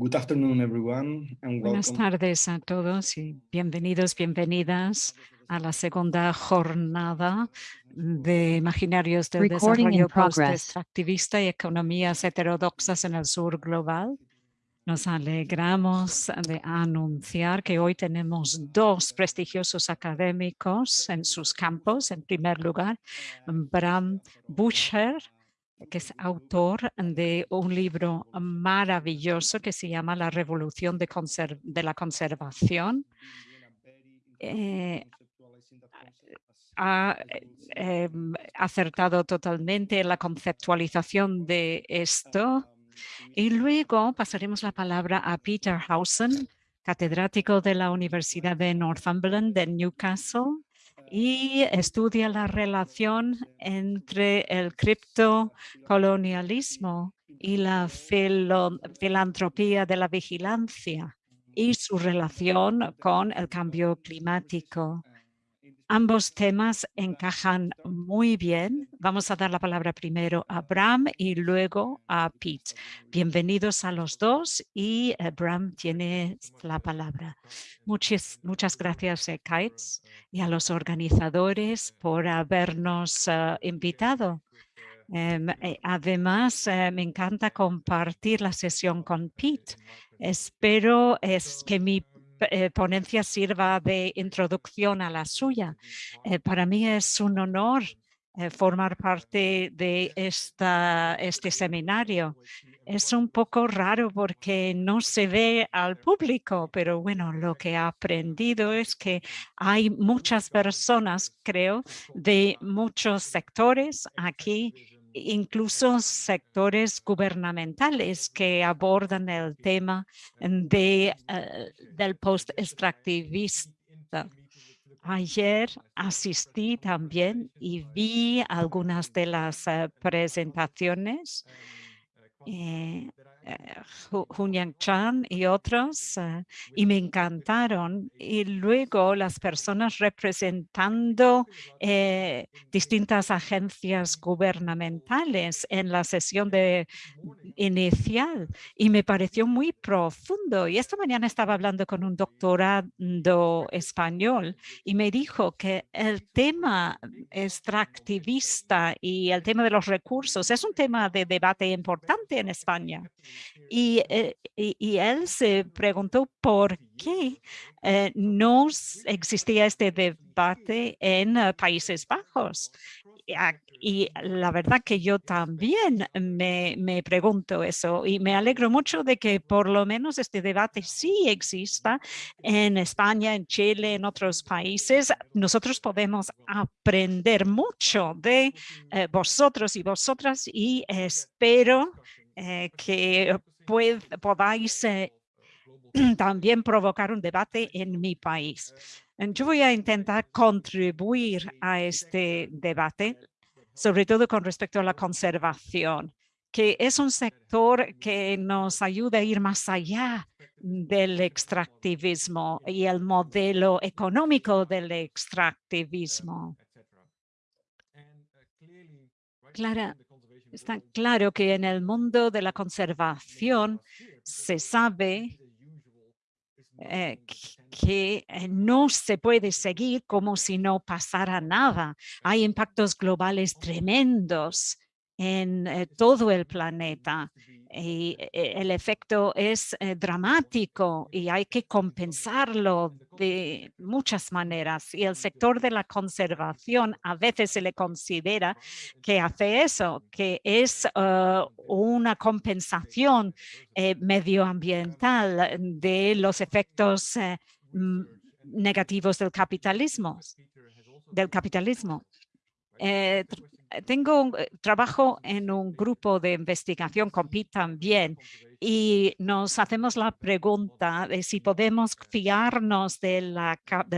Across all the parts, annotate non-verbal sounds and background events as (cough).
Good afternoon, everyone, and Buenas tardes a todos y bienvenidos, bienvenidas a la segunda jornada de Imaginarios del Desarrollo Post-Extractivista y Economías Heterodoxas en el Sur Global. Nos alegramos de anunciar que hoy tenemos dos prestigiosos académicos en sus campos. En primer lugar, Bram Buscher, que es autor de un libro maravilloso que se llama La revolución de, la conservación. Eh, ha em, acertado totalmente en la conceptualización de esto. Y luego pasaremos la palabra a Peter Hausen, catedrático de la Universidad de Northumberland de Newcastle, y estudia la relación entre el criptocolonialismo y la filantropía de la vigilancia y su relación con el cambio climático. Ambos temas encajan muy bien. Vamos a dar la palabra primero a Bram y luego a Pete. Bienvenidos a los dos y eh, Bram tiene la palabra. Muchas, muchas gracias, eh, Kites, y a los organizadores por habernos eh, invitado. Em, además, me encanta compartir la sesión con Pete. Espero es que mi eh, ponencia sirva de introducción a la suya. Eh, para mí es un honor eh, formar parte de esta, este seminario. Es un poco raro porque no se ve al público, pero bueno, lo que he aprendido es que hay muchas personas, creo, de muchos sectores aquí incluso sectores gubernamentales que abordan el tema de, eh, del post-extractivista. Ayer asistí también y vi algunas de las eh, presentaciones eh, Hunyang Chan y otros, eh, y me encantaron. Y luego las personas representando eh, distintas agencias gubernamentales en la sesión de inicial y me pareció muy profundo. Y esta mañana estaba hablando con un doctorado español y me dijo que el tema extractivista y el tema de los recursos es un tema de debate importante en España. Eh, y, y, él se preguntó por qué eh, no existía este debate en eh, Países Bajos. Y la verdad que yo también me, me, pregunto eso y me alegro mucho de que por lo menos este debate sí exista en España, en Chile, en otros países. Nosotros podemos aprender mucho de vosotros y vosotras y espero que podáis eh, (clears throat) también provocar un debate en mi país. Yo voy a intentar contribuir a este debate, sobre todo con respecto a la conservación, que es un sector que nos ayuda a ir más allá del extractivismo y el modelo económico del extractivismo. Clara, Está claro que en el mundo de la conservación se sabe eh, que eh, no se puede seguir como si no pasara nada. Hay impactos globales tremendos en eh, todo el planeta y eh, el efecto es eh, dramático y hay que compensarlo de muchas maneras. Y el sector de la conservación a veces se le considera que hace eso, que es una compensación medioambiental de los efectos negativos del capitalismo. Del capitalismo. Eh, tengo eh, trabajo en un grupo de investigación con Pete también y nos hacemos la pregunta de si podemos fiarnos del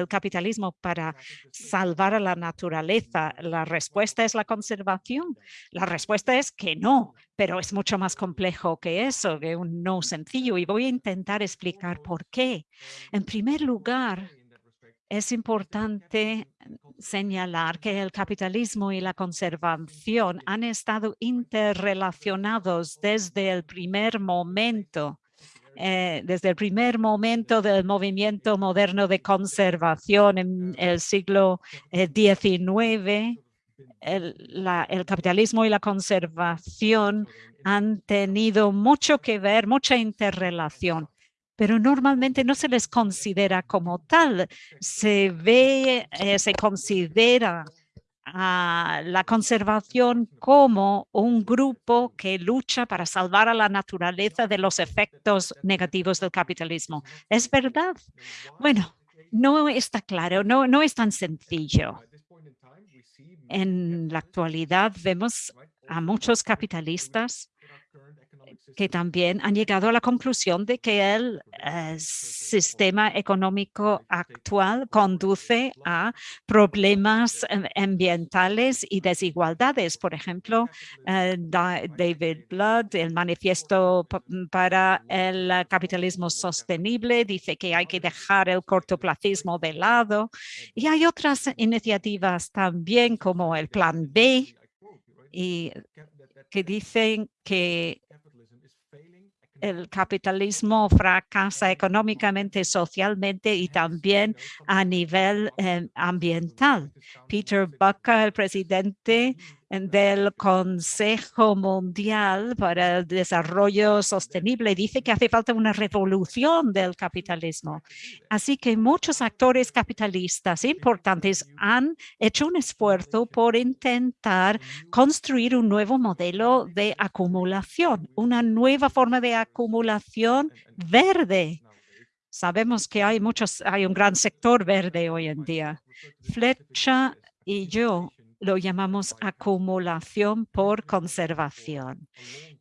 capitalismo para salvar a la naturaleza. La respuesta es la conservación. La respuesta es que no, pero es mucho más complejo que eso, que un no sencillo y voy a intentar explicar por qué. En primer lugar, es importante señalar que el capitalismo y la conservación han estado interrelacionados desde el primer momento eh, desde el primer momento del movimiento moderno de conservación en el siglo XIX, el, capitalismo y la conservación han tenido mucho que ver, mucha interrelación pero normalmente no se les considera como tal. Se ve, eh, se considera a la conservación como un grupo que lucha para salvar a la naturaleza de los efectos negativos del capitalismo. ¿Es verdad? Bueno, no está claro, no, no es tan sencillo. En la actualidad vemos a muchos capitalistas que también han llegado a la conclusión de que el eh, sistema económico actual conduce a problemas em, ambientales y desigualdades. Por ejemplo, eh, David Blood, el manifiesto para el capitalismo sostenible, dice que hay que dejar el cortoplacismo de lado. Y hay otras iniciativas también como el Plan B, que dicen que el capitalismo fracasa económicamente, socialmente y también a nivel eh, ambiental. Peter Bucker, el presidente del Consejo Mundial para el Desarrollo Sostenible dice que hace falta una revolución del capitalismo. Así que muchos actores capitalistas importantes han hecho un esfuerzo por intentar construir un nuevo modelo de acumulación, una nueva forma de acumulación verde. Sabemos que hay muchos, hay un gran sector verde hoy en día. Flecha y yo lo llamamos acumulación por conservación.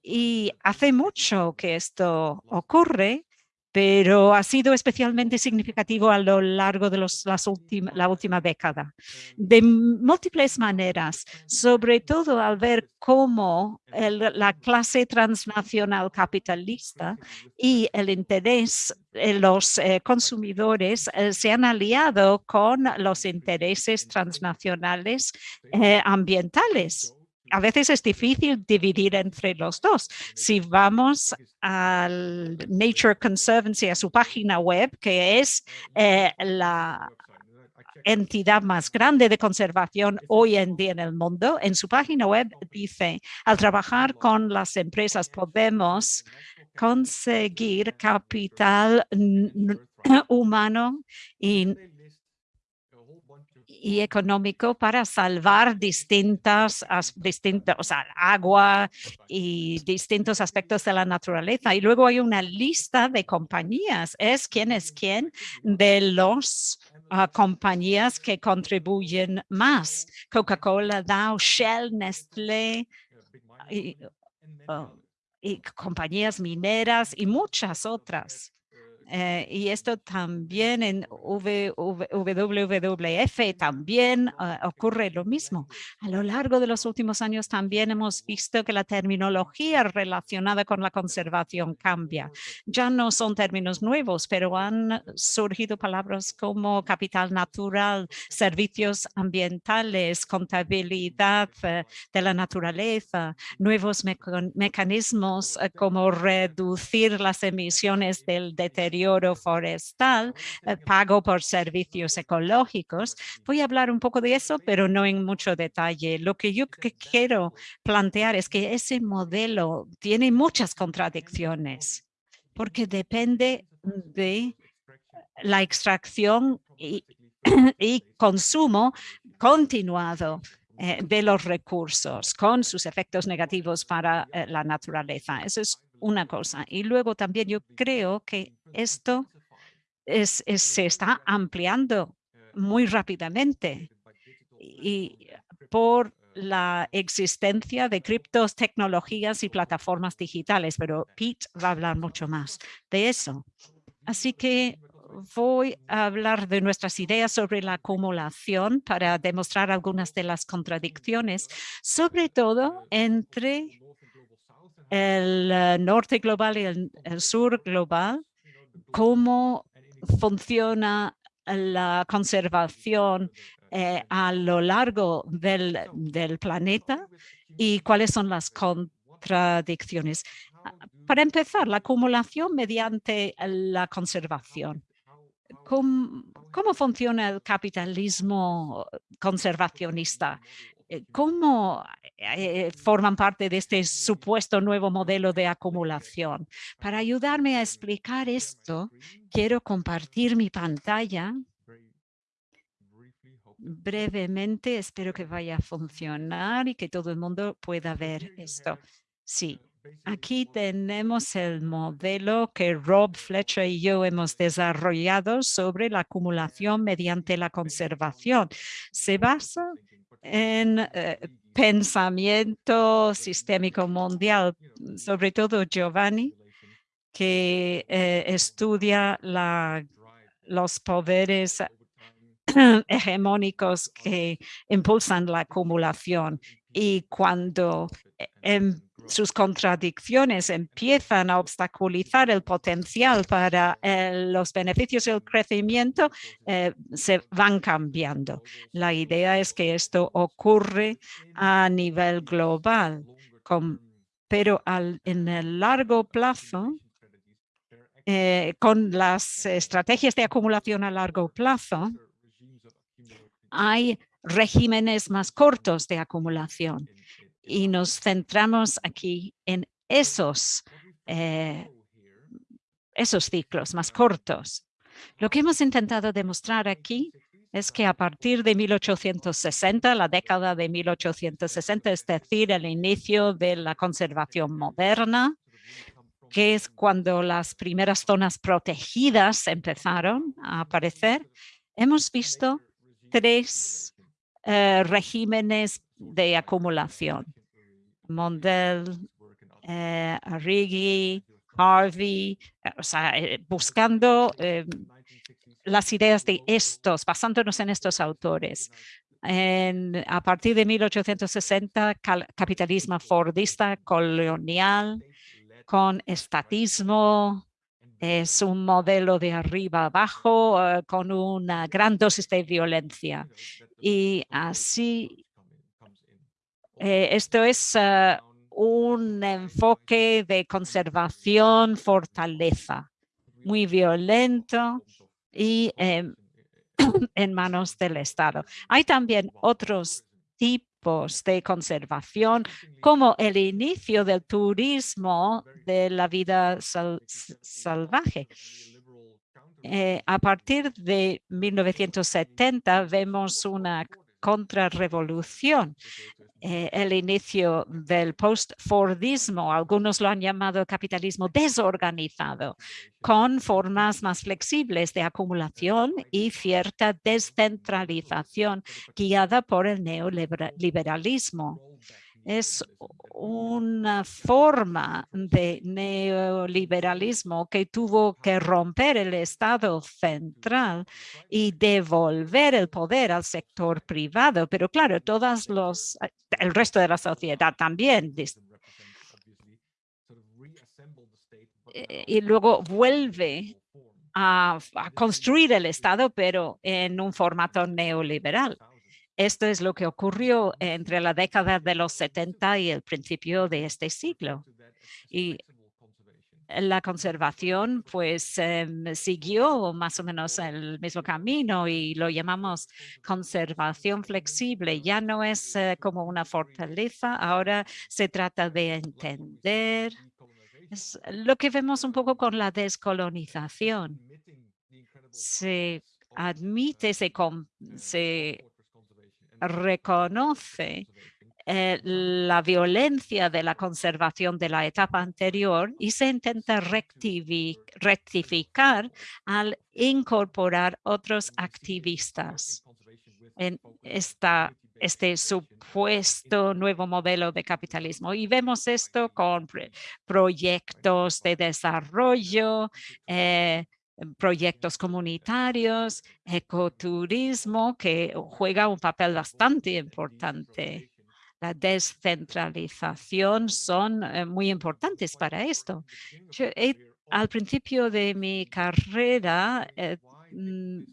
Y hace mucho que esto ocurre pero ha sido especialmente significativo a lo largo de los, las la última década. De múltiples maneras, sobre todo al ver cómo la clase transnacional capitalista y el interés de los eh, consumidores eh, se han aliado con los intereses transnacionales eh, ambientales a veces es difícil dividir entre los dos. Si vamos al Nature Conservancy, a su página web, que es eh, la entidad más grande de conservación hoy en día en el mundo, en su página web dice, al trabajar con las empresas podemos conseguir capital (clears throat) humano y y económico para salvar distintas, distintas, o sea, agua y distintos aspectos de la naturaleza. Y luego hay una lista de compañías. Es quién es quién de los ah, compañías que contribuyen más. Coca-Cola, Dow, Shell, Nestlé y, oh, y compañías mineras y muchas otras. Eh, y esto también en WWF también ah, ocurre lo mismo. A lo largo de los últimos años también hemos visto que la terminología relacionada con la conservación cambia. Ya no son términos nuevos, pero han surgido palabras como capital natural, servicios ambientales, contabilidad eh, de la naturaleza, nuevos mecanismos eh, como reducir las emisiones del deterioro oro forestal, eh, pago por servicios ecológicos. Voy a hablar un poco de eso, pero no en mucho detalle. Lo que yo quiero plantear es que ese modelo tiene muchas contradicciones porque depende de la extracción (clears throat) y, consumo continuado eh, de los recursos con sus efectos negativos para eh, la naturaleza. Eso es una cosa. Y luego también yo creo que esto es, se está ampliando muy rápidamente y por la existencia de criptos, tecnologías y plataformas digitales, pero Pete va a hablar mucho más de eso. Así que voy a hablar de nuestras ideas sobre la acumulación para demostrar algunas de las contradicciones, sobre todo entre el eh, norte global y el, sur global, cómo funciona la conservación eh, a lo largo del, planeta y cuáles son las contradicciones. para empezar, la acumulación mediante la conservación. ¿Cómo, cómo funciona el capitalismo conservacionista? Eh, ¿Cómo eh, forman parte de este supuesto nuevo modelo de acumulación? Para ayudarme a explicar esto, quiero compartir mi pantalla brevemente. Espero que vaya a funcionar y que todo el mundo pueda ver esto. Sí, aquí tenemos el modelo que Rob Fletcher y yo hemos desarrollado sobre la acumulación mediante la conservación. Se basa en eh, pensamiento sistémico mundial, sobre todo Giovanni, que eh, estudia la, los poderes (clears throat) hegemónicos que impulsan la acumulación y cuando en sus contradicciones empiezan a obstaculizar el potencial para eh, los beneficios y el crecimiento, eh, se van cambiando. La idea es que esto ocurre a nivel global, pero en el largo plazo, eh, con las estrategias de acumulación a largo plazo, hay regímenes más cortos de acumulación y nos centramos aquí en esos, eh, esos ciclos más cortos. Lo que hemos intentado demostrar aquí es que a partir de 1860, la década de 1860, es decir, el inicio de la conservación moderna, que es cuando las primeras zonas protegidas empezaron a aparecer, hemos visto tres eh, regímenes de acumulación. Mondel, eh, Harvey, eh, o sea, eh, buscando las ideas de estos, basándonos en estos autores. a partir de 1860, capitalismo fordista colonial con estatismo, es un modelo de arriba abajo con una gran dosis de violencia. Y así eh, esto es eh, un enfoque de conservación, fortaleza, muy violento y em, (coughs) en manos del Estado. Hay también otros tipos de conservación, como el inicio del turismo de la vida salvaje. Eh, a partir de 1970 vemos una contrarrevolución eh, el inicio del post-Fordismo, algunos lo han llamado capitalismo desorganizado, con formas más flexibles de acumulación y cierta descentralización guiada por el neoliberalismo es una forma de neoliberalismo que tuvo que romper el Estado central y devolver el poder al sector privado. Pero claro, todos los, el resto de la sociedad también. Eh, y luego vuelve a construir el Estado, pero en un formato neoliberal. Esto es lo que ocurrió entre la década de los 70 y el principio de este siglo. Y la conservación pues em, siguió más o menos el mismo camino y lo llamamos conservación flexible. Ya no es eh, como una fortaleza, ahora se trata de entender. Es lo que vemos un poco con la descolonización. Se admite, se, se reconoce eh, la violencia de la conservación de la etapa anterior y se intenta rectificar al incorporar otros activistas en esta, este supuesto nuevo modelo de capitalismo. Y vemos esto con proyectos de desarrollo, eh, proyectos comunitarios, ecoturismo, que juega un papel bastante importante. La descentralización son eh, muy importantes para esto. al principio de mi carrera, eh, mm,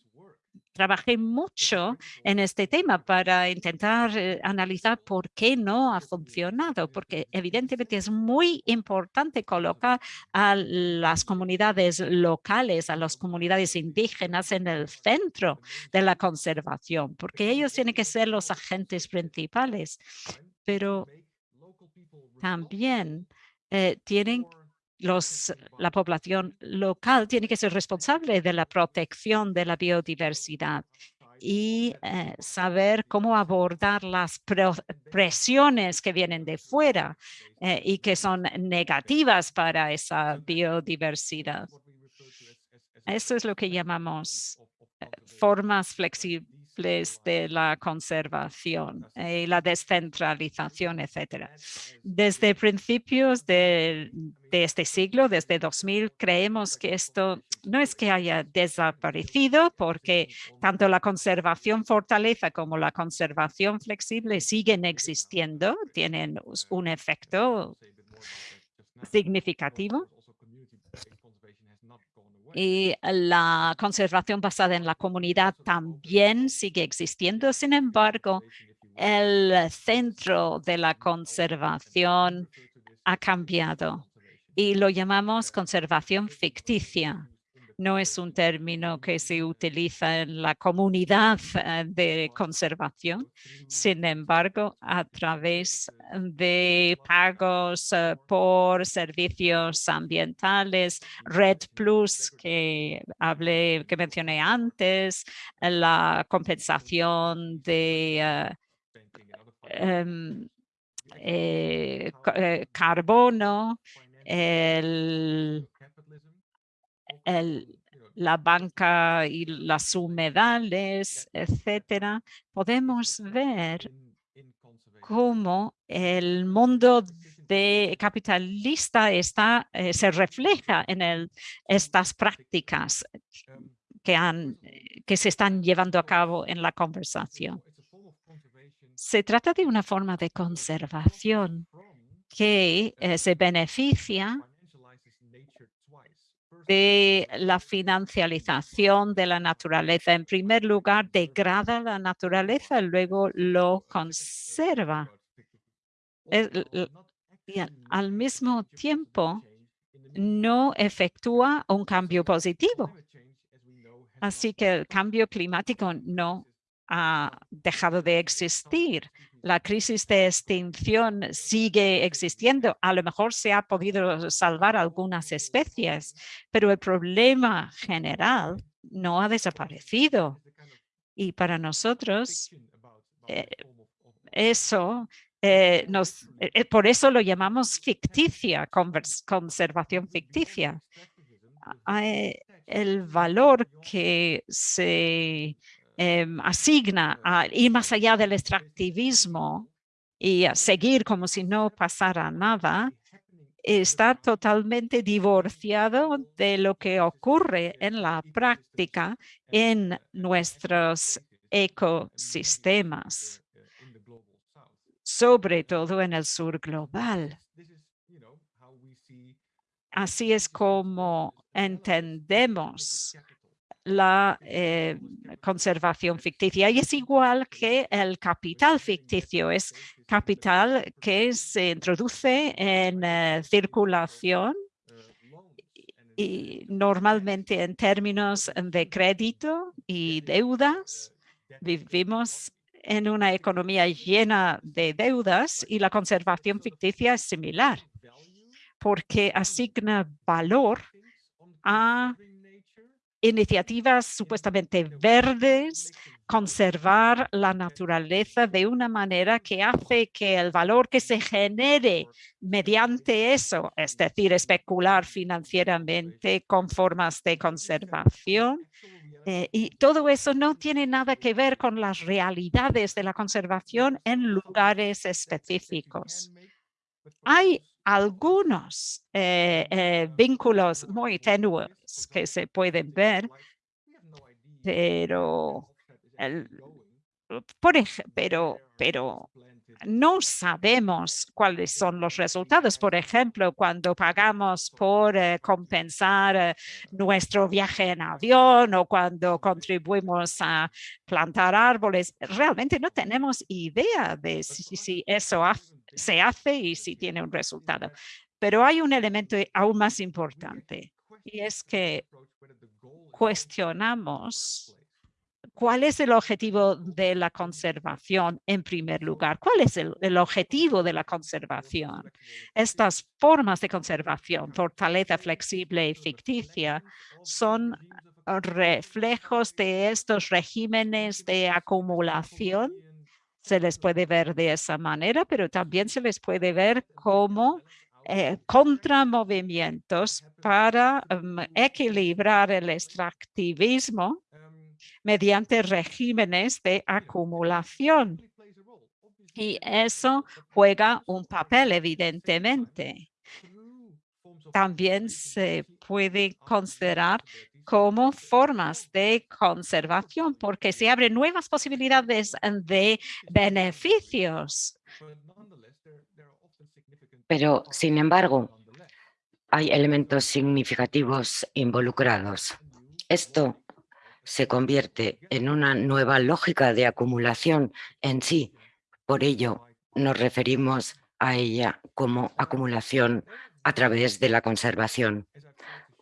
trabajé mucho en este tema para intentar eh, analizar por qué no ha funcionado, porque evidentemente es muy importante colocar a las comunidades locales, a las comunidades indígenas en el centro de la conservación, porque ellos tienen que ser los agentes principales, pero también eh, tienen los, la población local tiene que ser responsable de la protección de la biodiversidad y eh, saber cómo abordar las presiones que vienen de fuera eh, y que son negativas para esa biodiversidad. Eso es lo que llamamos eh, formas flexibles de la conservación y la descentralización, etcétera. Desde principios de, de, este siglo, desde 2000, creemos que esto no es que haya desaparecido porque tanto la conservación fortaleza como la conservación flexible siguen existiendo, tienen un efecto significativo y la conservación basada en la comunidad también sigue existiendo. Sin embargo, el centro de la conservación ha cambiado y lo llamamos conservación ficticia no es un término que se utiliza en la comunidad eh, de conservación. Sin embargo, a través de pagos eh, por servicios ambientales, Red Plus que hablé, que mencioné antes, la compensación de eh, em, carbono, el la banca y las humedales, etcétera, podemos ver cómo el mundo de capitalista está, eh, se refleja en el, estas prácticas que, han, que se están llevando a cabo en la conversación. Se trata de una forma de conservación que eh, se beneficia de la financialización de la naturaleza. En primer lugar, degrada la naturaleza, luego lo conserva. y al mismo tiempo, no efectúa un cambio positivo. Así que el cambio climático no ha dejado de existir la crisis de extinción sigue existiendo. A lo mejor se ha podido salvar algunas especies, pero el problema general no ha desaparecido. Y para nosotros, eh, eso eh, nos, eh, por eso lo llamamos ficticia, conservación ficticia. el valor que se Em, asigna a ir más allá del extractivismo y a seguir como si no pasara nada, está totalmente divorciado de lo que ocurre en la práctica en nuestros ecosistemas, sobre todo en el sur global. Así es como entendemos la eh, conservación ficticia y es igual que el capital ficticio, es capital que se introduce en eh, circulación y normalmente en términos de crédito y deudas. Vivimos en una economía llena de deudas y la conservación ficticia es similar porque asigna valor a iniciativas supuestamente verdes, conservar la naturaleza de una manera que hace que el valor que se genere mediante eso, es decir, especular financieramente con formas de conservación, eh, y todo eso no tiene nada que ver con las realidades de la conservación en lugares específicos. Hay algunos eh, eh, vínculos muy tenues que se pueden ver, pero por pero, pero no sabemos cuáles son los resultados. Por ejemplo, cuando pagamos por eh, compensar eh, nuestro viaje en avión o cuando contribuimos a plantar árboles, realmente no tenemos idea de si, eso se hace y si tiene un resultado. Pero hay un elemento aún más importante y es que cuestionamos ¿Cuál es el objetivo de la conservación en primer lugar? ¿Cuál es el, objetivo de la conservación? Estas formas de conservación, fortaleza flexible y ficticia, son reflejos de estos regímenes de acumulación. Se les puede ver de esa manera, pero también se les puede ver como eh, contramovimientos para mm, equilibrar el extractivismo mediante regímenes de acumulación. Y eso juega un papel, evidentemente. También se puede considerar como formas de conservación, porque se abren nuevas posibilidades de beneficios. Pero, sin embargo, hay elementos significativos involucrados. Esto se convierte en una nueva lógica de acumulación en sí. Por ello, nos referimos a ella como acumulación a través de la conservación.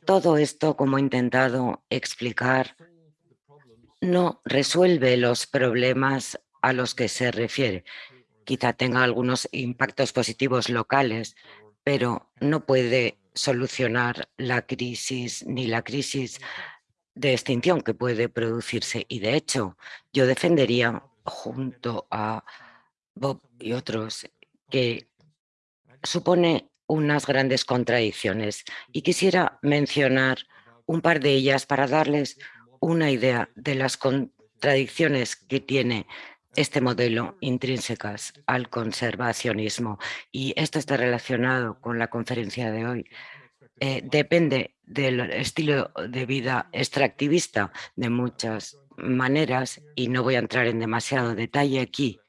Todo esto, como he intentado explicar, no resuelve los problemas a los que se refiere. Quizá tenga algunos impactos positivos locales, pero no puede solucionar la crisis ni la crisis de extinción que puede producirse. Y de hecho, yo defendería junto a Bob y otros que supone unas grandes contradicciones y quisiera mencionar un par de ellas para darles una idea de las contradicciones que tiene este modelo intrínsecas al conservacionismo. Y esto está relacionado con la conferencia de hoy. Eh, depende del estilo de vida extractivista de muchas maneras y no voy a entrar en demasiado detalle aquí,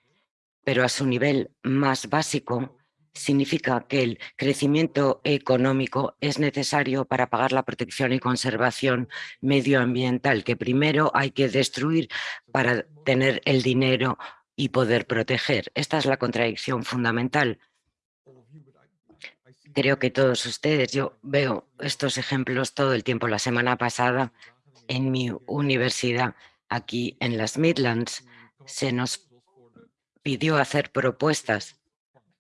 pero a su nivel más básico significa que el crecimiento económico es necesario para pagar la protección y conservación medioambiental, que primero hay que destruir para tener el dinero y poder proteger. Esta es la contradicción fundamental creo que todos ustedes, yo veo estos ejemplos todo el tiempo. La semana pasada en mi universidad aquí en las Midlands se nos pidió hacer propuestas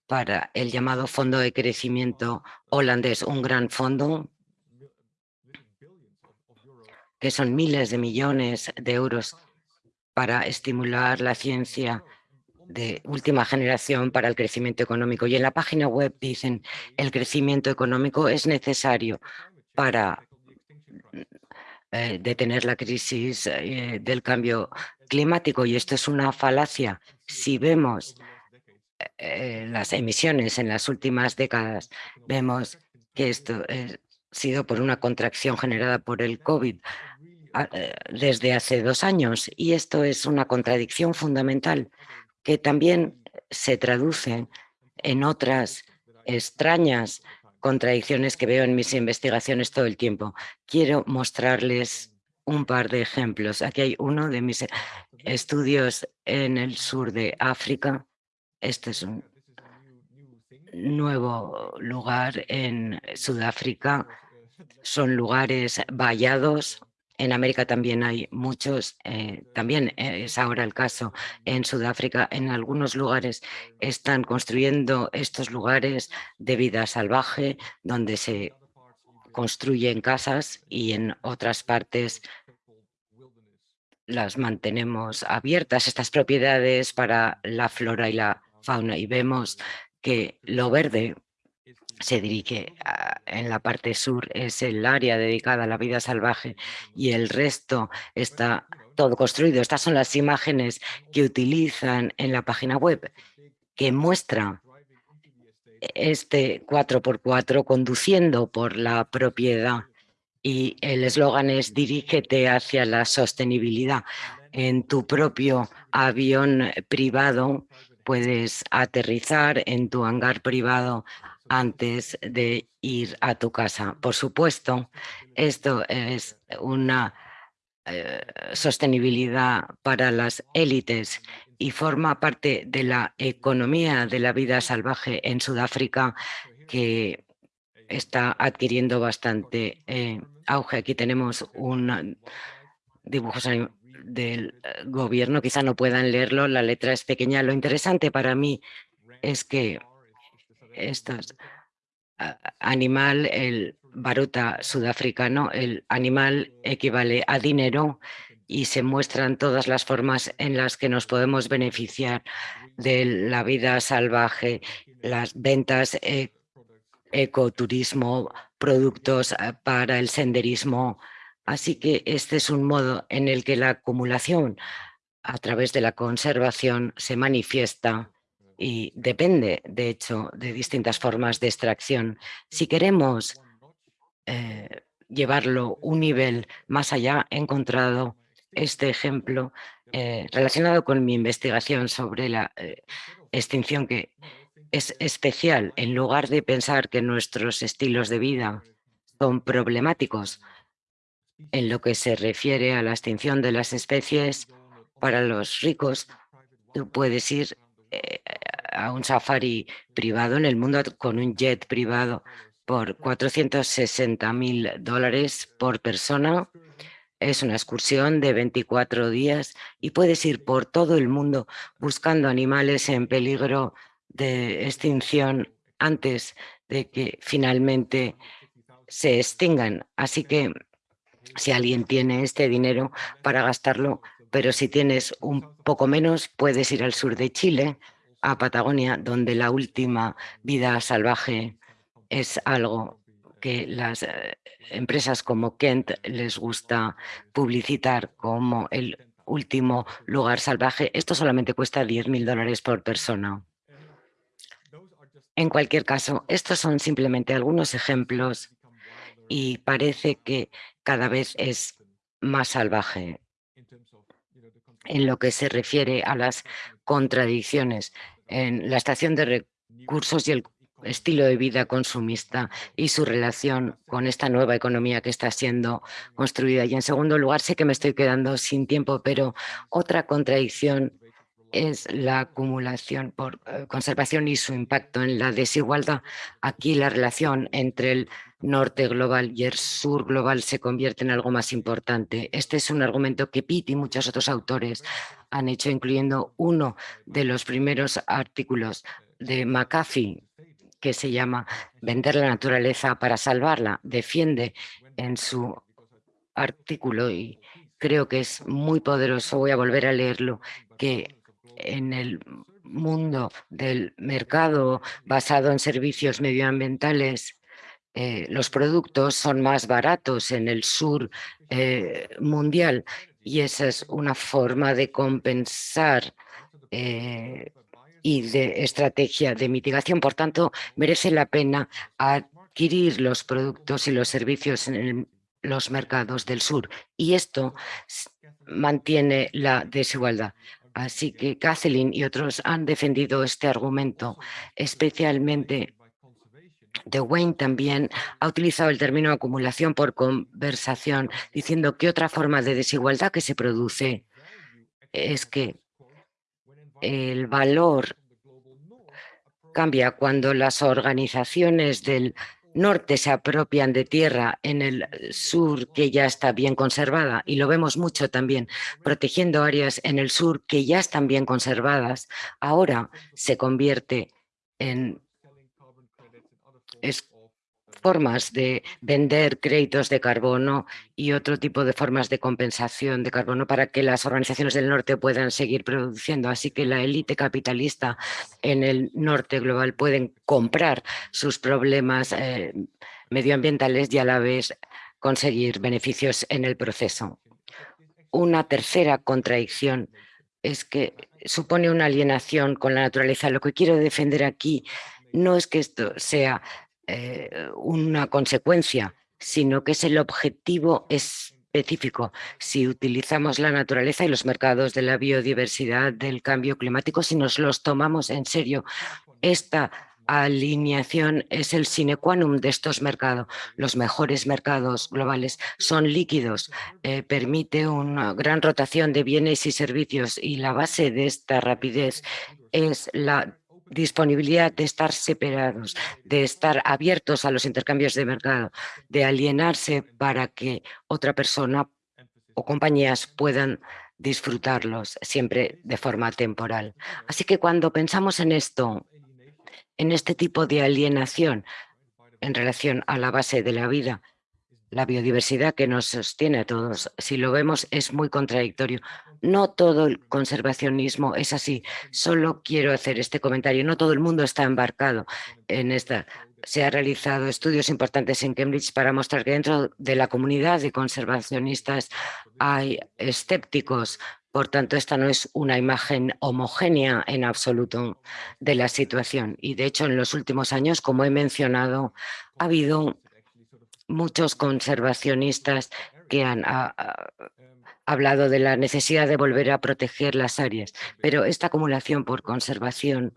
para el llamado Fondo de Crecimiento Holandés, un gran fondo que son miles de millones de euros para estimular la ciencia de última generación para el crecimiento económico. Y en la página web dicen el crecimiento económico es necesario para eh, detener la crisis eh, del cambio climático. Y esto es una falacia. Si vemos eh, las emisiones en las últimas décadas, vemos que esto ha sido por una contracción generada por el COVID desde hace dos años. Y esto es una contradicción fundamental que también se traducen en otras extrañas contradicciones que veo en mis investigaciones todo el tiempo. Quiero mostrarles un par de ejemplos. Aquí hay uno de mis estudios en el sur de África. Este es un nuevo lugar en Sudáfrica. Son lugares vallados en América también hay muchos, eh, también es ahora el caso en Sudáfrica. En algunos lugares están construyendo estos lugares de vida salvaje donde se construyen casas y en otras partes las mantenemos abiertas, estas propiedades para la flora y la fauna. Y vemos que lo verde se dirige en la parte sur, es el área dedicada a la vida salvaje y el resto está todo construido. Estas son las imágenes que utilizan en la página web que muestra este 4x4 conduciendo por la propiedad y el eslogan es dirígete hacia la sostenibilidad. en tu propio avión privado, puedes aterrizar en tu hangar privado antes de ir a tu casa. Por supuesto, esto es una eh, sostenibilidad para las élites y forma parte de la economía de la vida salvaje en Sudáfrica que está adquiriendo bastante eh, auge. Aquí tenemos un dibujo del eh, gobierno, quizá no puedan leerlo, la letra es pequeña. Lo interesante para mí es que estos animal, el baruta sudafricano, el animal equivale a dinero y se muestran todas las formas en las que nos podemos beneficiar de la vida salvaje, las ventas, eh, ecoturismo, productos eh, para el senderismo. Así que este es un modo en el que la acumulación a través de la conservación se manifiesta y depende, de hecho, de distintas formas de extracción. Si queremos eh, llevarlo un nivel más allá, he encontrado este ejemplo eh, relacionado con mi investigación sobre la eh, extinción que es especial. En lugar de pensar que nuestros estilos de vida son problemáticos en lo que se refiere a la extinción de las especies, para los ricos, tú puedes ir a un safari privado en el mundo con un jet privado por 460 mil dólares por persona. Es una excursión de 24 días y puedes ir por todo el mundo buscando animales en peligro de extinción antes de que finalmente se extingan. Así que si alguien tiene este dinero para gastarlo, pero si tienes un poco menos, puedes ir al sur de Chile, a Patagonia, donde la última vida salvaje es algo que las eh, empresas como Kent les gusta publicitar como el último lugar salvaje. Esto solamente cuesta 10 mil dólares por persona. En cualquier caso, estos son simplemente algunos ejemplos y parece que cada vez es más salvaje en lo que se refiere a las contradicciones en la estación de recursos y el estilo de vida consumista y su relación con esta nueva economía que está siendo construida. Y en segundo lugar, sé que me estoy quedando sin tiempo, pero otra contradicción es la acumulación por eh, conservación y su impacto en la desigualdad. Aquí la relación entre el norte global y el sur global se convierte en algo más importante. Este es un argumento que Pitt y muchos otros autores han hecho, incluyendo uno de los primeros artículos de McAfee, que se llama Vender la naturaleza para salvarla. Defiende en su artículo y creo que es muy poderoso, voy a volver a leerlo, que en el mundo del mercado basado en servicios medioambientales, eh, los productos son más baratos en el sur eh, mundial y esa es una forma de compensar eh, y de estrategia de mitigación. Por tanto, merece la pena adquirir los productos y los servicios en los mercados del sur y esto mantiene la desigualdad. Así que Kathleen y otros han defendido este argumento, especialmente de Wayne también ha utilizado el término acumulación por conversación, diciendo que otra forma de desigualdad que se produce es que el valor cambia cuando las organizaciones del norte se apropian de tierra en el sur que ya está bien conservada y lo vemos mucho también protegiendo áreas en el sur que ya están bien conservadas, ahora se convierte en formas de vender créditos de carbono y otro tipo de formas de compensación de carbono para que las organizaciones del norte puedan seguir produciendo. Así que la élite capitalista en el norte global pueden comprar sus problemas eh, medioambientales y a la vez conseguir beneficios en el proceso. Una tercera contradicción es que supone una alienación con la naturaleza. Lo que quiero defender aquí no es que esto sea eh, una consecuencia, sino que es el objetivo específico. Si utilizamos la naturaleza y los mercados de la biodiversidad del cambio climático, si nos los tomamos en serio, esta alineación es el sine qua non de estos mercados. Los mejores mercados globales son líquidos, eh, permite una gran rotación de bienes y servicios y la base de esta rapidez es la disponibilidad de estar separados, de estar abiertos a los intercambios de mercado, de alienarse para que otra persona o compañías puedan disfrutarlos siempre de forma temporal. Así que cuando pensamos en esto, en este tipo de alienación en relación a la base de la vida, la biodiversidad que nos sostiene a todos, si lo vemos es muy contradictorio. No todo el conservacionismo es así. Solo quiero hacer este comentario. No todo el mundo está embarcado en esta. Se han realizado estudios importantes en Cambridge para mostrar que dentro de la comunidad de conservacionistas hay escépticos por tanto, esta no es una imagen homogénea en absoluto de la situación. Y de hecho, en los últimos años, como he mencionado, ha habido muchos conservacionistas que han ah, ah, hablado de la necesidad de volver a proteger las áreas. Pero esta acumulación por conservación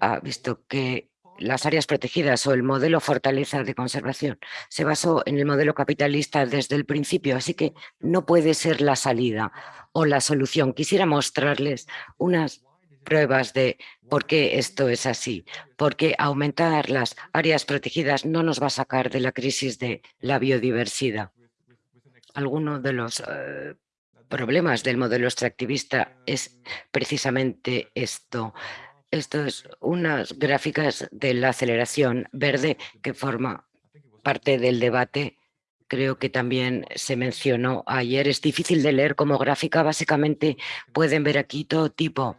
ha visto que las áreas protegidas o el modelo fortaleza de conservación se basó en el modelo capitalista desde el principio, así que no puede ser la salida o la solución. Quisiera mostrarles unas pruebas de por qué esto es así, porque aumentar las áreas protegidas no nos va a sacar de la crisis de la biodiversidad. Algunos de los eh, problemas del modelo extractivista es precisamente esto, esto es unas gráficas de la aceleración verde que forma parte del debate. Creo que también se mencionó ayer. Es difícil de leer como gráfica. Básicamente pueden ver aquí todo tipo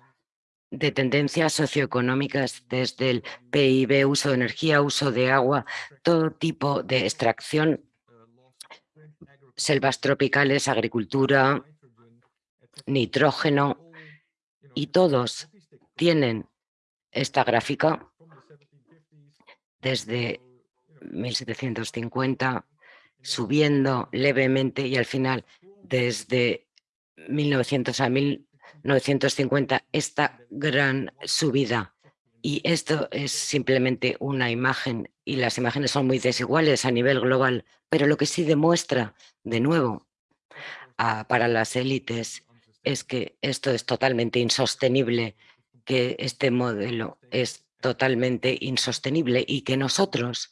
de tendencias socioeconómicas desde el PIB, uso de energía, uso de agua, todo tipo de extracción, selvas tropicales, agricultura, nitrógeno, y todos tienen esta gráfica desde 1750 subiendo levemente y al final desde 1900 a 1950 esta gran subida. Y esto es simplemente una imagen y las imágenes son muy desiguales a nivel global, pero lo que sí demuestra de nuevo para las élites es que esto es totalmente insostenible que este modelo es totalmente insostenible y que nosotros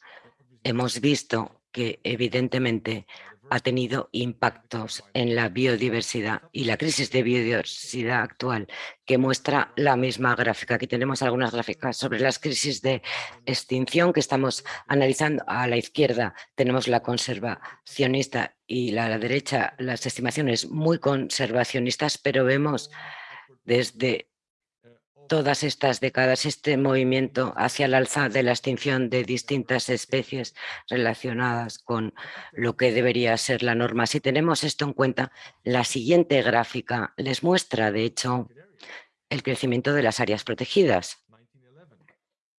hemos visto que evidentemente ha tenido impactos en la biodiversidad y la crisis de biodiversidad actual que muestra la misma gráfica. Aquí tenemos algunas gráficas sobre las crisis de extinción que estamos analizando. A la izquierda tenemos la conservacionista y a la derecha las estimaciones muy conservacionistas, pero vemos desde todas estas décadas este movimiento hacia el alza de la extinción de distintas especies relacionadas con lo que debería ser la norma. Si tenemos esto en cuenta, la siguiente gráfica les muestra, de hecho, el crecimiento de las áreas protegidas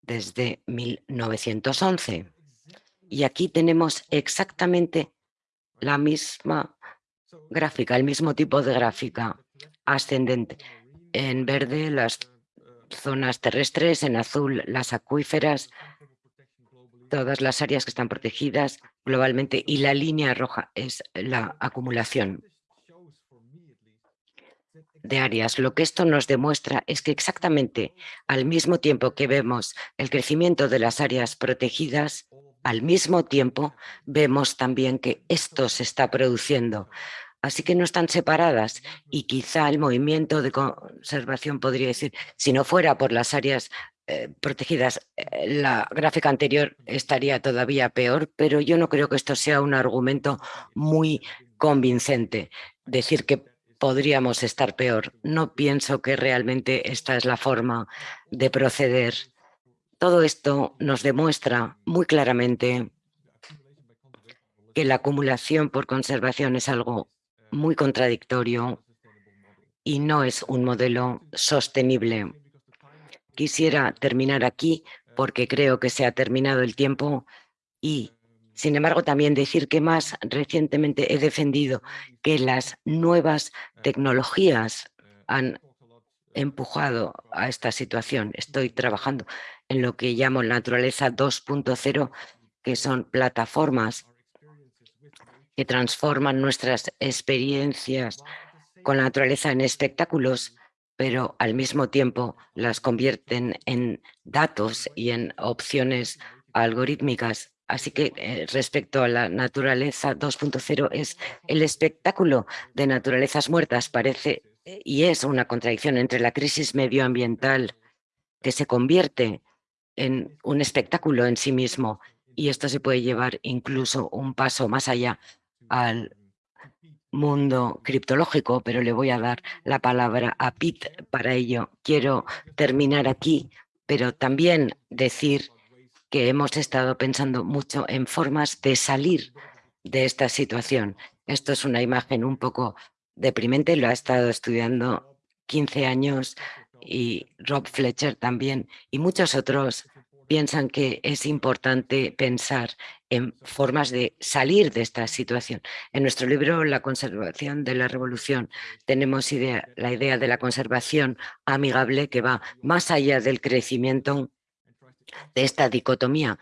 desde 1911. Y aquí tenemos exactamente la misma gráfica, el mismo tipo de gráfica ascendente. En verde las zonas terrestres, en azul las acuíferas, todas las áreas que están protegidas globalmente y la línea roja es la acumulación de áreas. Lo que esto nos demuestra es que exactamente al mismo tiempo que vemos el crecimiento de las áreas protegidas, al mismo tiempo vemos también que esto se está produciendo Así que no están separadas y quizá el movimiento de conservación podría decir, si no fuera por las áreas eh, protegidas, eh, la gráfica anterior estaría todavía peor, pero yo no creo que esto sea un argumento muy convincente. Decir que podríamos estar peor. No pienso que realmente esta es la forma de proceder. Todo esto nos demuestra muy claramente que la acumulación por conservación es algo muy contradictorio y no es un modelo sostenible. Quisiera terminar aquí porque creo que se ha terminado el tiempo y Sin embargo, también decir que más recientemente he defendido que las nuevas tecnologías han empujado a esta situación. Estoy trabajando en lo que llamo naturaleza 2.0, que son plataformas que transforman nuestras experiencias con la naturaleza en espectáculos, pero al mismo tiempo las convierten en datos y en opciones algorítmicas. Así que eh, respecto a la naturaleza 2.0 es el espectáculo de naturalezas muertas. Parece eh, y es una contradicción entre la crisis medioambiental que se convierte en un espectáculo en sí mismo y esto se puede llevar incluso un paso más allá al mundo criptológico, pero le voy a dar la palabra a Pete para ello. Quiero terminar aquí, pero también decir que hemos estado pensando mucho en formas de salir de esta situación. Esto es una imagen un poco deprimente, lo ha estado estudiando 15 años y Rob Fletcher también y muchos otros piensan que es importante pensar en formas de salir de esta situación. En nuestro libro La conservación de la revolución tenemos la idea de la conservación amigable que va más allá del crecimiento de esta dicotomía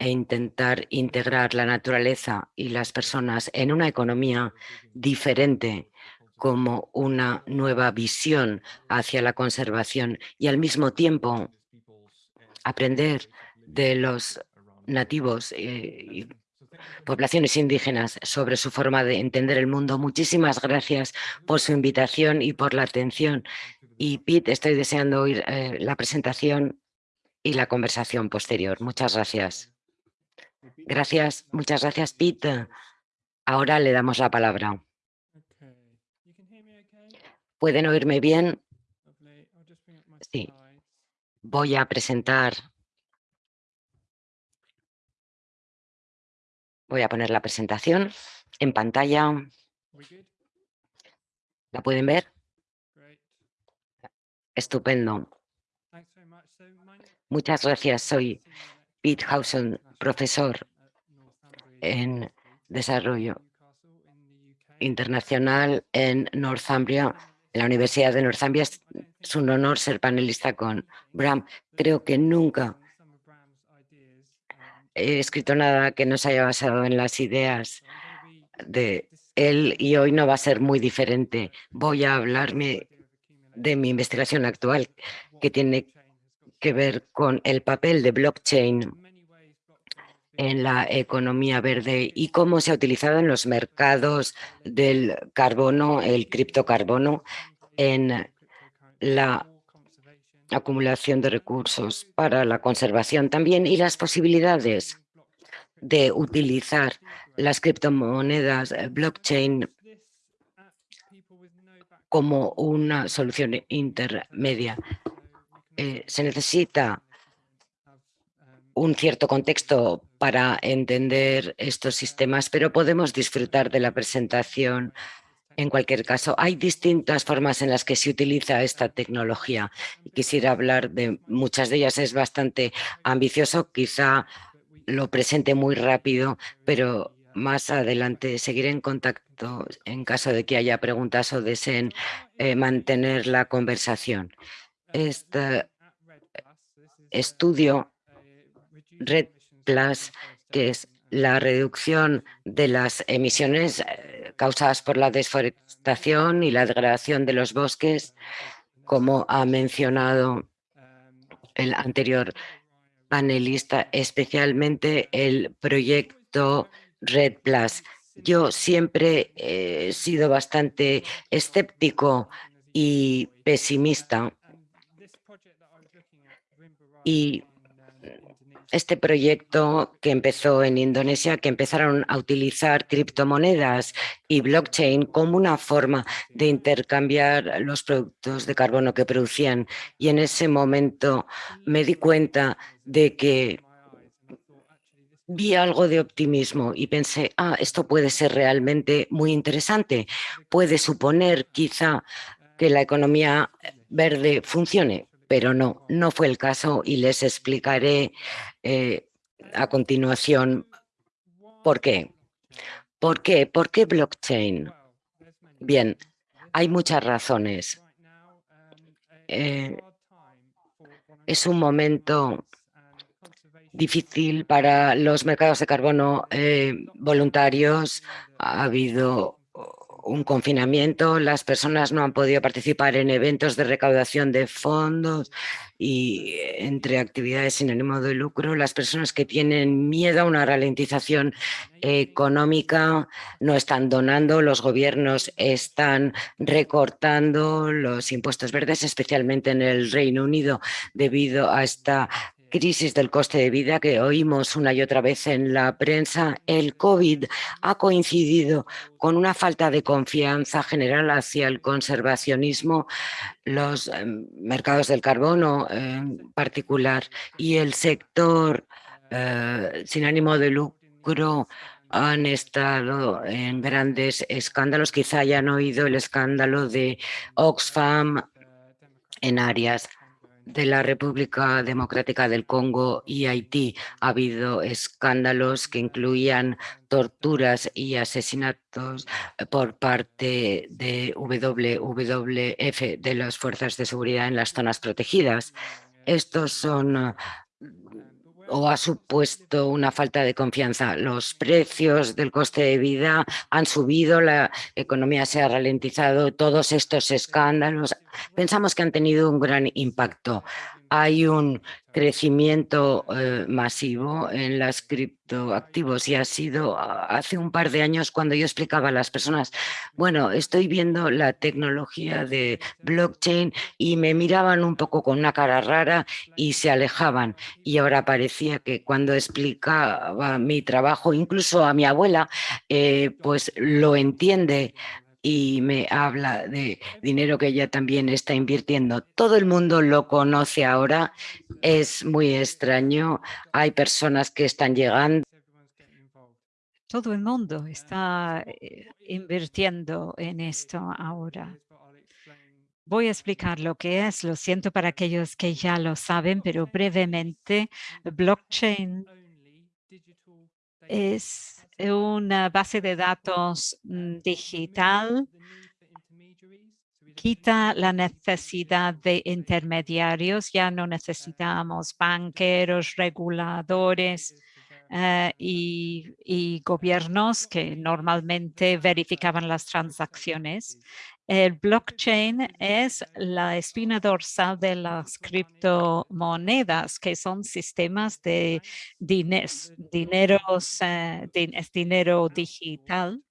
e intentar integrar la naturaleza y las personas en una economía diferente como una nueva visión hacia la conservación y al mismo tiempo aprender de los nativos eh, y poblaciones indígenas sobre su forma de entender el mundo. Muchísimas gracias por su invitación y por la atención. Y Pete, estoy deseando oír eh, la presentación y la conversación posterior. Muchas gracias. Gracias, muchas gracias, Pete. Ahora le damos la palabra. ¿Pueden oírme bien? Sí. Voy a presentar. Voy a poner la presentación en pantalla. ¿La pueden ver? Estupendo. Muchas gracias. Soy Pete Hausen, profesor en Desarrollo Internacional en Northumbria, en la Universidad de Northumbria. Es un honor ser panelista con Bram. Creo que nunca he escrito nada que no se haya basado en las ideas de él y hoy no va a ser muy diferente. Voy a hablarme de mi investigación actual que tiene que ver con el papel de blockchain en la economía verde y cómo se ha utilizado en los mercados del carbono, el criptocarbono, en la acumulación de recursos para la conservación también y las posibilidades de utilizar las criptomonedas eh, blockchain como una solución intermedia. Eh, se necesita un cierto contexto para entender estos sistemas, pero podemos disfrutar de la presentación en cualquier caso, hay distintas formas en las que se utiliza esta tecnología. Quisiera hablar de muchas de ellas, es bastante ambicioso, quizá lo presente muy rápido, pero más adelante seguiré en contacto en caso de que haya preguntas o deseen eh, mantener la conversación. Este estudio Red Plus, que es la reducción de las emisiones eh, causadas por la deforestación y la degradación de los bosques, como ha mencionado el anterior panelista, especialmente el proyecto Red Plus. Yo siempre he sido bastante escéptico y pesimista y este proyecto que empezó en Indonesia, que empezaron a utilizar criptomonedas y blockchain como una forma de intercambiar los productos de carbono que producían. Y en ese momento me di cuenta de que vi algo de optimismo y pensé, ah, esto puede ser realmente muy interesante. Puede suponer quizá que la economía verde funcione pero no, no fue el caso y les explicaré eh, a continuación ¿Por qué? ¿Por qué? ¿Por qué blockchain? Bien, hay muchas razones. Eh, es un momento difícil para los mercados de carbono eh, voluntarios. Ha habido un confinamiento, las personas no han podido participar en eventos de recaudación de fondos y entre actividades sin ánimo de lucro, las personas que tienen miedo a una ralentización económica no están donando, los gobiernos están recortando los impuestos verdes, especialmente en el Reino Unido, debido a esta crisis del coste de vida que oímos una y otra vez en la prensa, el COVID ha coincidido con una falta de confianza general hacia el conservacionismo, los em, mercados del carbono en particular y el sector eh, sin ánimo de lucro han estado en grandes escándalos. Quizá hayan oído el escándalo de Oxfam en áreas de la República Democrática del Congo y Haití ha habido escándalos que incluían torturas y asesinatos por parte de WWF, de las fuerzas de seguridad en las zonas protegidas. Estos son o ha supuesto una falta de confianza. Los precios del coste de vida han subido, la economía se ha ralentizado, todos estos escándalos pensamos que han tenido un gran impacto hay un crecimiento eh, masivo en las criptoactivos y ha sido ah, hace un par de años cuando yo explicaba a las personas, bueno, estoy viendo la tecnología de blockchain y me miraban un poco con una cara rara y se alejaban. Y ahora parecía que cuando explicaba mi trabajo, incluso a mi abuela, eh, pues lo entiende y me habla de dinero que ella también está invirtiendo. Todo el mundo lo conoce ahora, es muy extraño, hay personas que están llegando. Todo el mundo está eh, invirtiendo en esto ahora. Voy a explicar lo que es, lo siento para aquellos que ya lo saben, pero brevemente, blockchain es una base de datos mm, digital quita la necesidad de intermediarios, ya no necesitamos banqueros, reguladores eh, y, gobiernos que normalmente verificaban las transacciones. El blockchain es la espina dorsal de las criptomonedas, que son sistemas de dineros, dineros eh, es dinero digital.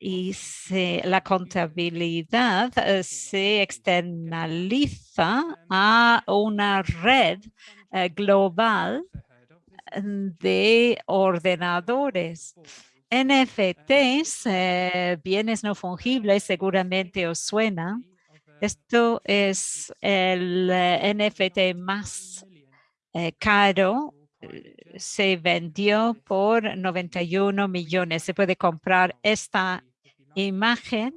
Y la contabilidad eh, se externaliza a una red eh, global de ordenadores NFTs, eh, bienes no fungibles, seguramente os suena. Esto es el eh, NFT más eh, caro. Se vendió por 91 millones. Se puede comprar esta imagen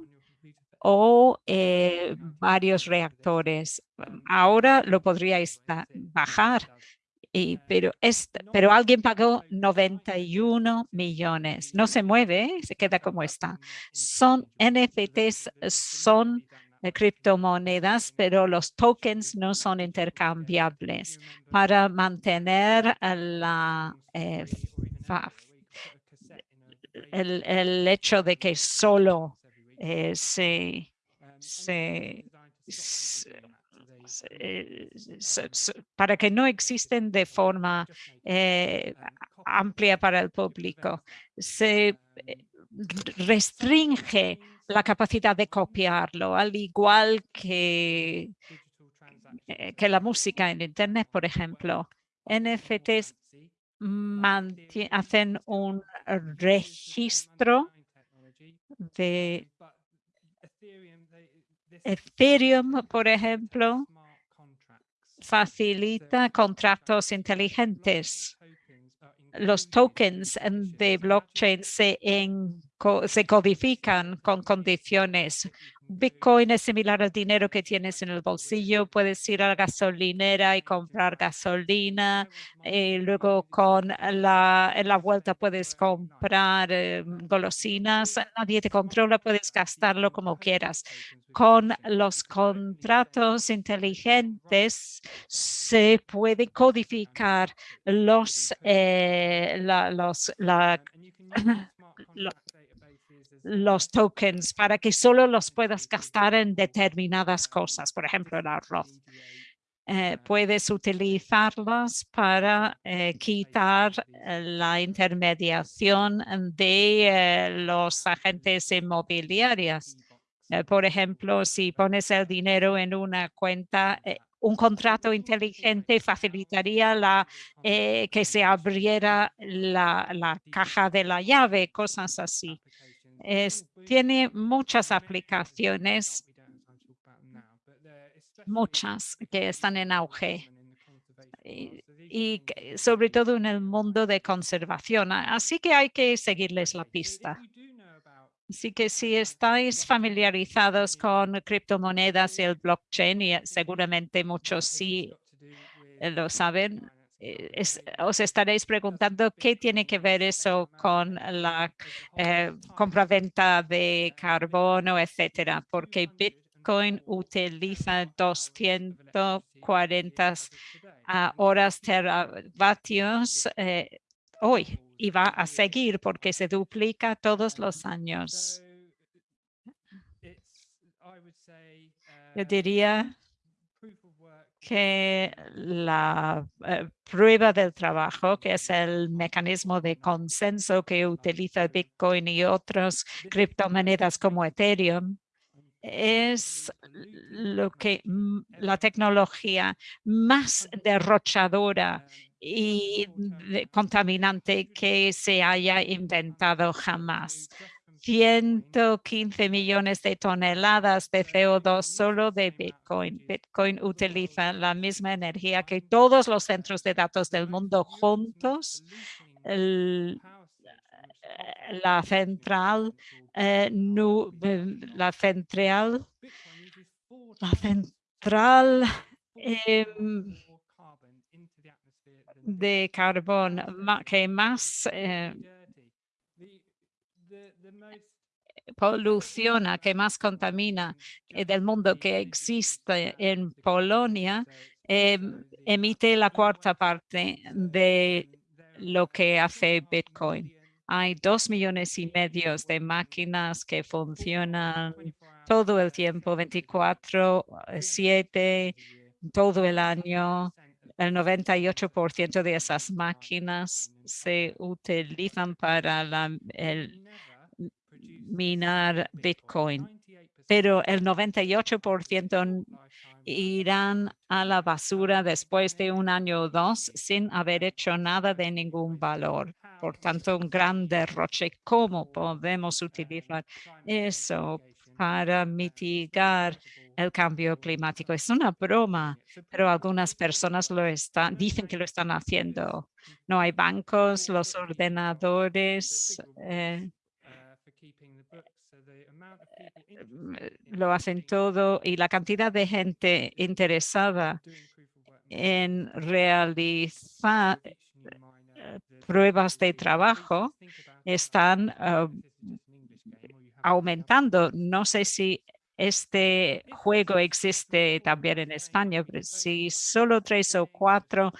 o varios reactores. Ahora lo podríais bajar pero, pero alguien pagó 91 millones. No se mueve, se queda como está. Son NFTs, son eh, criptomonedas, pero los tokens no son intercambiables. Para mantener la, eh, el, hecho de que solo eh, se, se eh, para que no existen de forma eh, amplia para el público. Se eh, restringe la capacidad de copiarlo, al igual que, que la música en Internet, por ejemplo. NFTs hacen un registro de Ethereum, por ejemplo, facilita contratos inteligentes. Los tokens de blockchain se, se codifican con condiciones Bitcoin es similar al dinero que tienes en el bolsillo. Puedes ir a la gasolinera y comprar gasolina. Y luego con la, en la vuelta puedes comprar eh, golosinas. Nadie te controla, puedes gastarlo como quieras. Con los contratos inteligentes se puede codificar los, eh, la, los, la, los tokens para que solo los puedas gastar en determinadas cosas, por ejemplo, el arroz. Eh, puedes utilizarlos para eh, quitar eh, la intermediación de los agentes inmobiliarios. por ejemplo, si pones el dinero en una cuenta, un contrato inteligente facilitaría la, que se abriera la, la caja de la llave, cosas así tiene muchas aplicaciones, muchas que están en auge y, sobre todo en el mundo de conservación. Así que hay que seguirles la pista. Así que si estáis familiarizados con criptomonedas y el blockchain, y seguramente muchos sí lo saben, eh, os estaréis preguntando qué tiene que ver eso con la eh, compra-venta de carbono, etcétera, porque Bitcoin utiliza 240 horas teravatios eh, hoy y va a seguir porque se duplica todos los años. Yo diría que la eh, prueba del trabajo, que es el mecanismo de consenso que utiliza Bitcoin y otras criptomonedas como Ethereum, es lo que la tecnología más derrochadora y contaminante que se haya inventado jamás. 115 millones de toneladas de CO2 solo de Bitcoin. Bitcoin utiliza la misma energía que todos los centros de datos del mundo juntos. la central, eh, la central, la central em, de carbón que más eh, poluciona, que más contamina eh, del mundo que existe en Polonia, em, emite la cuarta parte de lo que hace Bitcoin. Hay dos millones y medio de máquinas que funcionan todo el tiempo, 24, 7, todo el año. El 98% de esas máquinas se utilizan para la, el minar Bitcoin, pero el 98% irán a la basura después de un año o dos sin haber hecho nada de ningún valor. Por tanto, un gran derroche. ¿Cómo podemos utilizar eso para mitigar el cambio climático? Es una broma, pero algunas personas lo están, dicen que lo están haciendo. No hay bancos, los ordenadores, eh, lo hacen todo y la cantidad de gente interesada en realizar eh, pruebas de trabajo están aumentando. No sé si este juego existe también en España, pero si solo tres o cuatro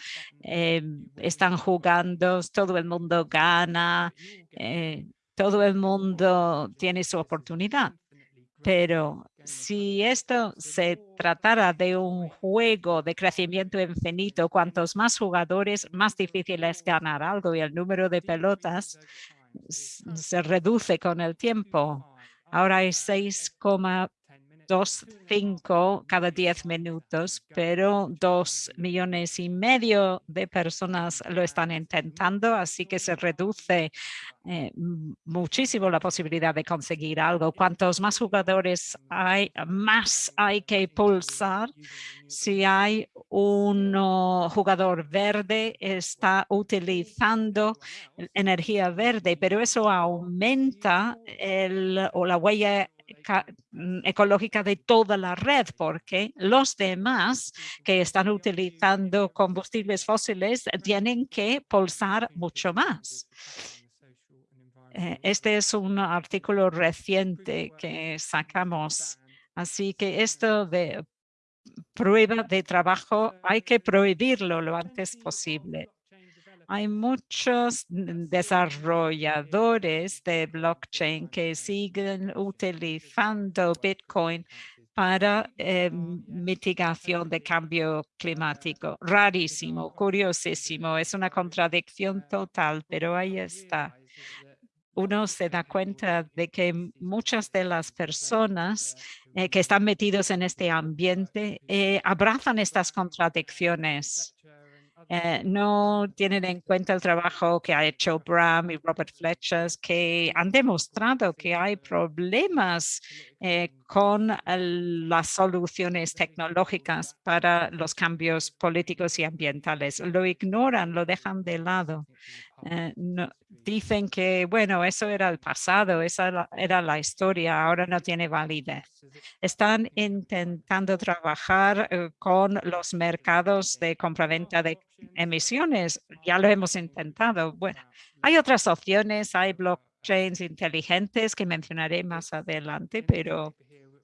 están jugando, todo el mundo gana, eh, todo el mundo tiene su oportunidad. Pero si esto se tratara de un juego de crecimiento infinito, cuantos más jugadores, más difícil es ganar algo y el número de pelotas se reduce con el tiempo. Ahora hay 6,25 cada 10 minutos, pero dos millones y medio de personas lo están intentando, así que se reduce eh, muchísimo la posibilidad de conseguir algo. Cuantos más jugadores hay, más hay que pulsar. Si hay un jugador verde, está utilizando energía verde, pero eso aumenta el, o la huella ecológica de toda la red, porque los demás que están utilizando combustibles fósiles tienen que pulsar mucho más. Eh, Este es un artículo reciente que sacamos. Así que esto de prueba de trabajo hay que prohibirlo lo antes posible. Hay muchos desarrolladores de blockchain que siguen utilizando Bitcoin para eh, mitigación de cambio climático. Rarísimo, curiosísimo, es una contradicción total, pero ahí está. Uno se da cuenta de que muchas de las personas eh, que están metidos en este ambiente eh, abrazan estas contradicciones. Eh, no tienen en cuenta el trabajo que ha hecho Bram y Robert Fletcher, que han demostrado que hay problemas eh, con el- las soluciones tecnológicas para los cambios políticos y ambientales. Lo ignoran, lo dejan de lado. Eh, dicen que, bueno, eso era el pasado, esa era- la historia, ahora no tiene validez. Están intentando trabajar eh, con los mercados de compraventa de emisiones. Ya lo hemos intentado. Bueno, hay otras opciones, hay blockchains inteligentes que mencionaré más adelante, pero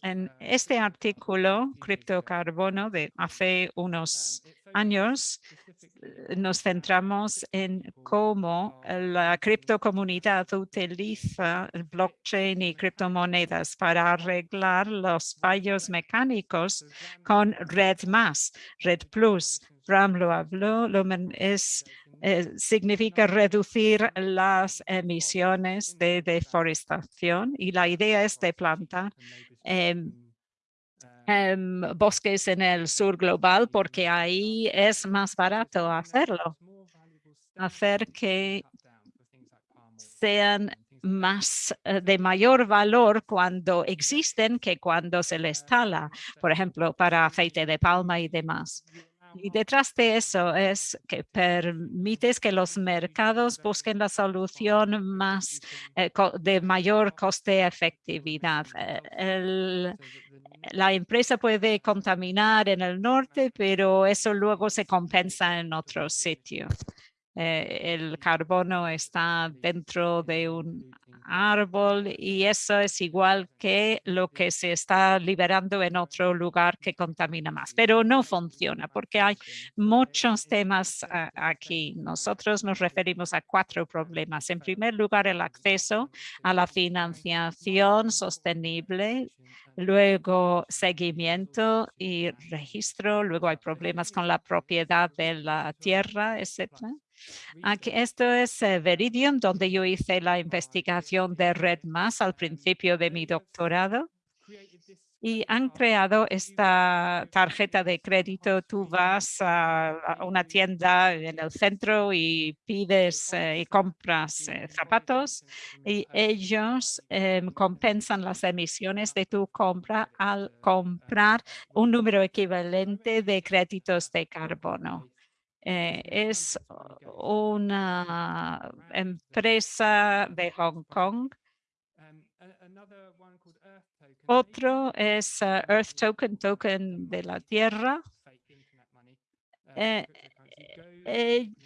en este artículo, criptocarbono de hace unos años, nos centramos en cómo la criptocomunidad utiliza el blockchain y criptomonedas para arreglar los fallos mecánicos con Red Más, Red Plus. Ram lo habló, lo men- es, eh, significa reducir las emisiones de deforestación y la idea es de plantar em, em, bosques en el sur global porque ahí es más barato hacerlo. Hacer que sean más eh, de mayor valor cuando existen que cuando se les tala, por ejemplo, para aceite de palma y demás. Y detrás de eso es que permites que los mercados busquen la solución más eh, de mayor coste-efectividad. Eh, el- la empresa puede contaminar en el norte, pero eso luego se compensa en otro sitio. Eh, el carbono está dentro de un árbol y eso es igual que lo que se está liberando en otro lugar que contamina más, pero no funciona porque hay muchos temas ah, aquí. Nosotros nos referimos a cuatro problemas. En primer lugar, el acceso a la financiación sostenible, luego seguimiento y registro, luego hay problemas con la propiedad de la tierra, etcétera. Aquí, esto es eh, Veridium, donde yo hice la investigación de Red Más al principio de mi doctorado. Y han creado esta tarjeta de crédito. Tú vas a una tienda en el centro y pides eh, y compras eh, zapatos y ellos compensan las emisiones de tu compra al comprar un número equivalente de créditos de carbono. Eh, es una empresa de Hong Kong. Otro es eh, Earth Token, token de la tierra. Eh,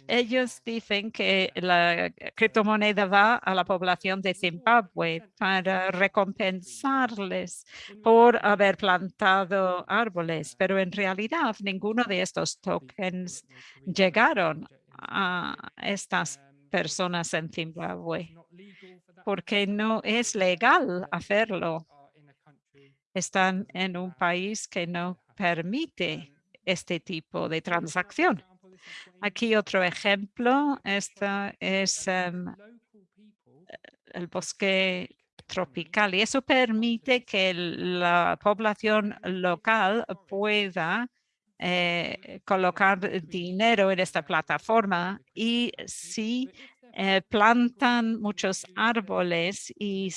ellos dicen que la criptomoneda va a la población de Zimbabue para recompensarles por haber plantado árboles, pero en realidad ninguno de estos tokens llegaron a estas personas en Zimbabue porque no es legal hacerlo. Están en un país que no permite este tipo de transacción. Aquí otro ejemplo, esta es em, el bosque tropical y eso permite que la población local pueda eh, colocar dinero en esta plataforma y si eh, plantan muchos árboles y,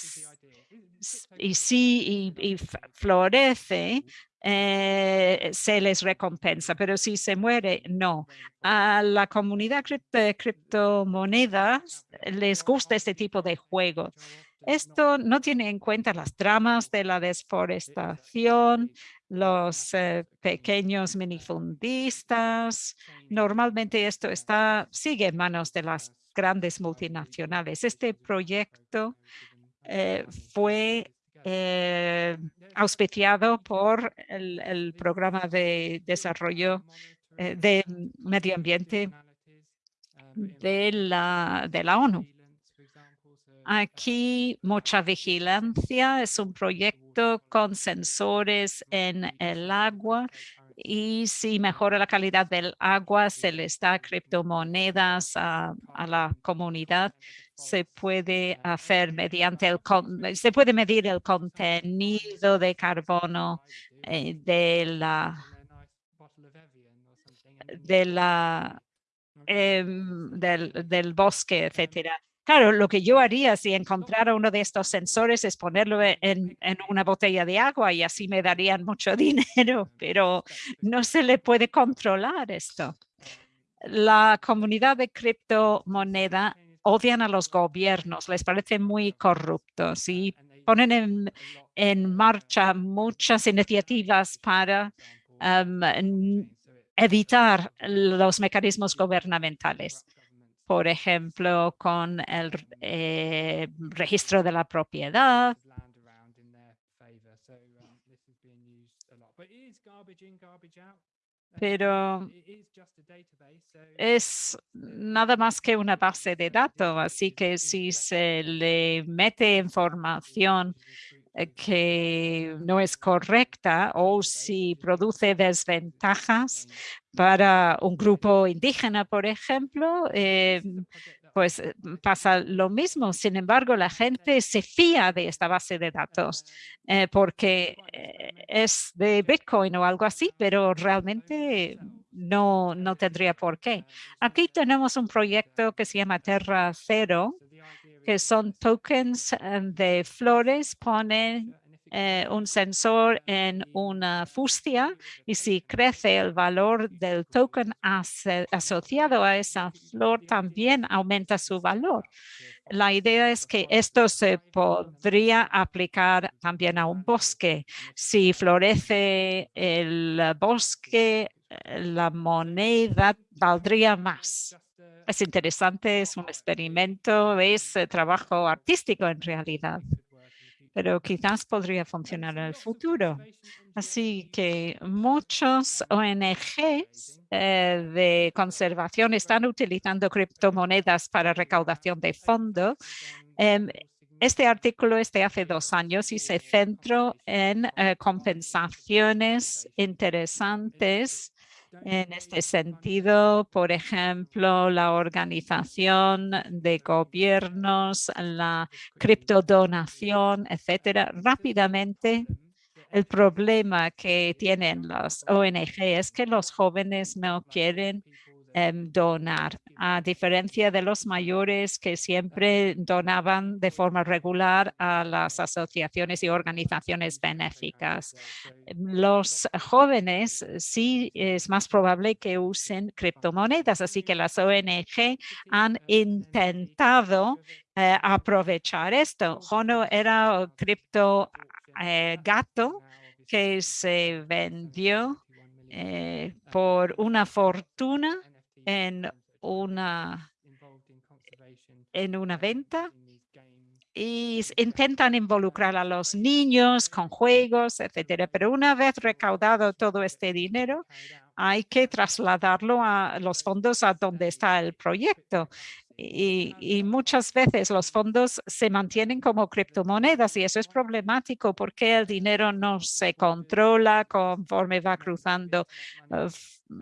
y sí y, y florece, eh, se les recompensa, pero si se muere, no. A la comunidad de criptomonedas les gusta este tipo de juego. Esto no tiene en cuenta las tramas de la desforestación, los eh, pequeños minifundistas. Normalmente esto está, sigue en manos de las grandes multinacionales. Este proyecto eh, fue eh, auspiciado por el, programa de desarrollo de medio ambiente de la, de la ONU. Aquí mucha vigilancia, es un proyecto con sensores en el agua y si mejora la calidad del agua, se les da criptomonedas a, la comunidad. Se puede hacer mediante el, se puede medir el contenido de carbono eh, de la, de la em, del, bosque, etcétera. Claro, lo que yo haría si encontrara uno de estos sensores es ponerlo e, en, una botella de agua y así me darían mucho (laughs) dinero, pero no se le puede controlar esto. La comunidad de criptomoneda odian a los gobiernos, les parece muy corruptos y ponen en, marcha muchas iniciativas para evitar los mecanismos gubernamentales. por ejemplo, con el eh, registro de la propiedad. Pero es nada más que una base de datos, así que si se le mete información eh, que no es correcta o si produce desventajas para un grupo indígena, por ejemplo, eh, pues eh, pasa lo mismo. Sin embargo, la gente se fía de esta base de datos porque es de Bitcoin o algo así, pero realmente no, no tendría por qué. Aquí tenemos un proyecto que se llama Terra Cero, que son tokens eh, de flores, ponen eh, un sensor en una fustia y si crece el valor del token asociado a esa flor, también aumenta su valor. La idea es que esto se podría aplicar también a un bosque. Si florece el bosque, la moneda valdría más. Es interesante, es un experimento, es eh, trabajo artístico en realidad, pero quizás podría funcionar en el futuro. Así que muchos ONGs eh, de conservación están utilizando criptomonedas para recaudación de fondos. Em, este artículo es de hace dos años y se centró en eh, compensaciones interesantes en este sentido, por ejemplo, la organización de gobiernos, la criptodonación, etcétera, rápidamente el problema que tienen las ONG es que los jóvenes no quieren Em, donar, a diferencia de los mayores que siempre donaban de forma regular a las asociaciones y organizaciones benéficas. Los jóvenes sí es más probable que usen criptomonedas, así que las ONG han intentado eh, aprovechar esto. Jono era cripto eh, gato que se vendió eh, por una fortuna en una, en una venta y intentan involucrar a los niños con juegos, etcétera. Pero una vez recaudado todo este dinero, hay que trasladarlo a los fondos a donde está el proyecto. Y, y, muchas veces los fondos se mantienen como criptomonedas y eso es problemático porque el dinero no se controla conforme va cruzando uh,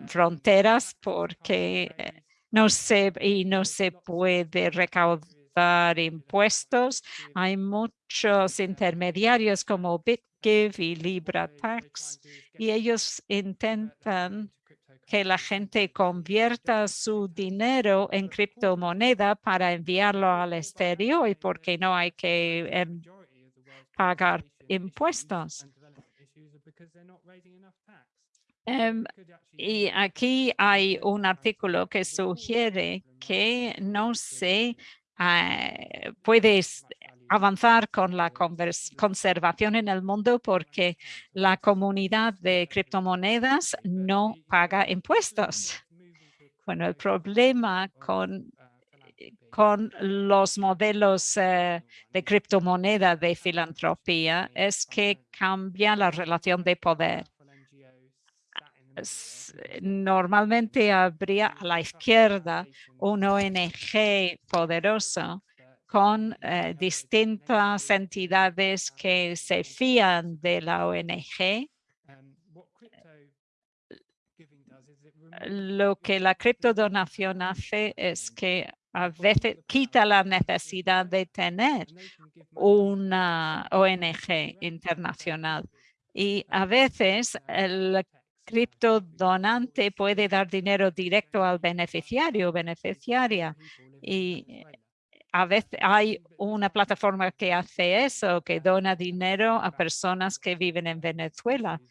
fronteras porque eh, no se, y no se puede recaudar impuestos. Hay muchos intermediarios como BitGive y LibraTax y ellos intentan que la gente convierta su dinero en criptomoneda para enviarlo al exterior y porque no hay que em, pagar impuestos. Em, y aquí hay un artículo que sugiere que no se ah, puede avanzar con la conservación en el mundo porque la comunidad de criptomonedas no paga impuestos. Bueno, el problema con, con los modelos eh, de criptomoneda de filantropía es que cambia la relación de poder. Normalmente habría a la izquierda un ONG poderoso con eh, distintas entidades que se fían de la ONG. Lo que la criptodonación hace es que a veces quita la necesidad de tener una ONG internacional y a veces el criptodonante puede dar dinero directo al beneficiario o beneficiaria y a veces hay una plataforma que hace eso, que dona dinero a personas que viven en Venezuela.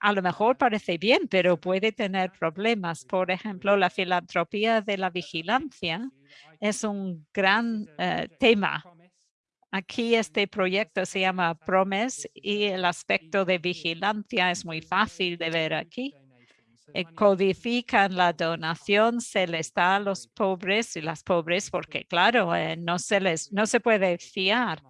A lo mejor parece bien, pero puede tener problemas. Por ejemplo, la filantropía de la vigilancia es un gran eh, tema. Aquí este proyecto se llama PROMES y el aspecto de vigilancia es muy fácil de ver aquí. Eh, Codifican la donación, se les da a los pobres y las pobres porque claro, eh, no se les no se puede fiar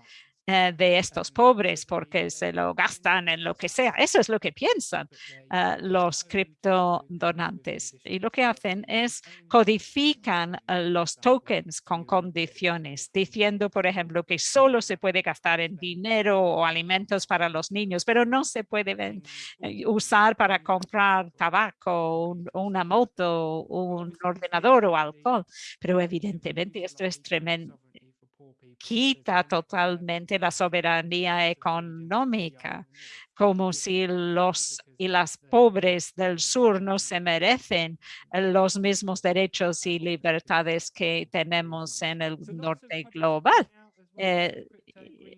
eh, de estos pobres porque se lo gastan en lo que sea. Eso es lo que piensan eh, los criptodonantes. Y lo que hacen es codifican eh, los tokens con condiciones, diciendo, por ejemplo, que solo se puede gastar en dinero o alimentos para los niños, pero no se puede eh, usar para comprar tabaco, un- una moto, un ordenador o alcohol. Pero evidentemente esto es tremendo quita totalmente la soberanía económica, como si los y las pobres del sur no se merecen los mismos derechos y libertades que tenemos en el norte global. Eh,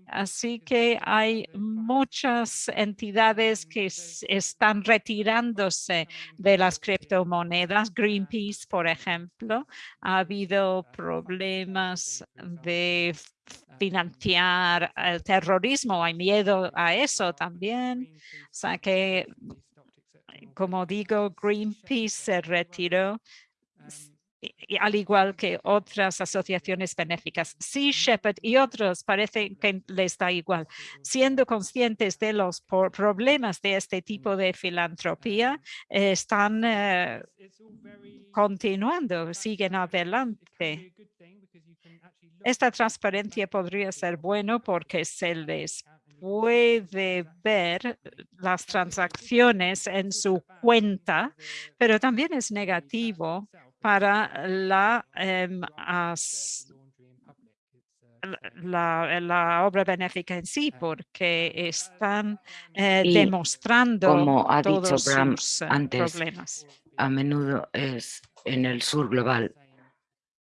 así que hay muchas entidades que están retirándose de las criptomonedas. Greenpeace, por ejemplo, ha habido problemas de financiar el terrorismo. Hay miedo a eso también. O sea que, como digo, Greenpeace se retiró al igual que otras asociaciones benéficas. Sea Shepherd y otros parece que les da igual. Siendo conscientes de los por- problemas de este tipo de filantropía, eh, están eh, continuando, siguen adelante. Esta transparencia podría ser bueno porque se les puede ver las transacciones en su cuenta, pero también es negativo para la, em, as- la, la obra benéfica en sí, porque están eh, demostrando como ha dicho todos Bram sus eh, antes, problemas. a menudo es en el sur global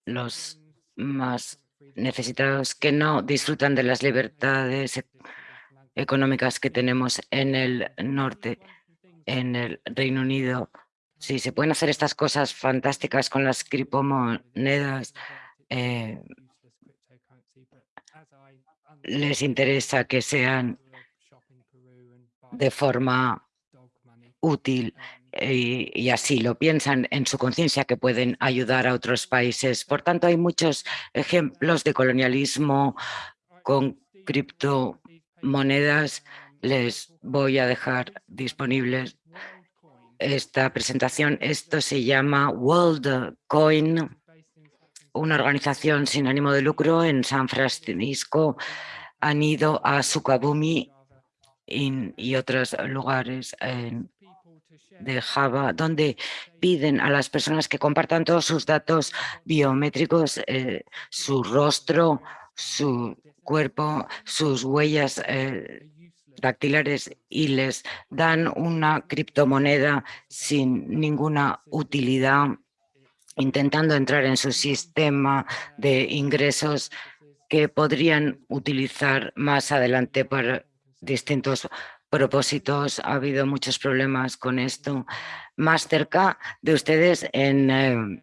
los más necesitados que no disfrutan de las libertades e- económicas que tenemos en el norte, en el Reino Unido. Si se pueden hacer estas cosas fantásticas con las criptomonedas, eh, les interesa que sean de forma útil y, y así lo piensan en su conciencia que pueden ayudar a otros países. Por tanto, hay muchos ejemplos de colonialismo con criptomonedas. Les voy a dejar disponibles esta presentación. Esto se llama World Coin, una organización sin ánimo de lucro en San Francisco. Han ido a Sukabumi y otros lugares de Java, donde piden a las personas que compartan todos sus datos biométricos, eh, su rostro, su cuerpo, sus huellas eh, dactilares y les dan una criptomoneda sin ninguna utilidad, intentando entrar en su sistema de ingresos que podrían utilizar más adelante para distintos propósitos. Ha habido muchos problemas con esto. Más cerca de ustedes en eh,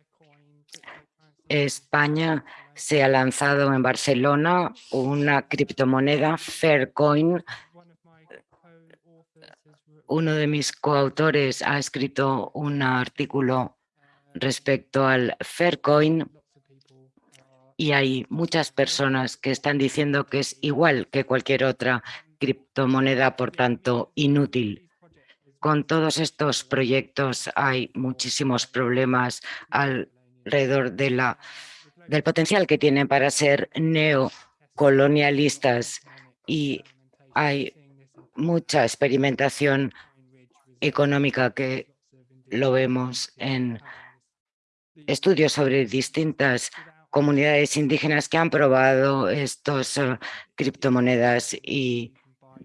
España se ha lanzado en Barcelona una criptomoneda, Faircoin. Uno de mis coautores ha escrito un artículo respecto al Faircoin y hay muchas personas que están diciendo que es igual que cualquier otra criptomoneda, por tanto, inútil. Con todos estos proyectos hay muchísimos problemas alrededor del potencial que tienen para ser neocolonialistas y hay mucha experimentación económica que lo vemos en estudios sobre distintas comunidades indígenas que han probado estos eh, criptomonedas y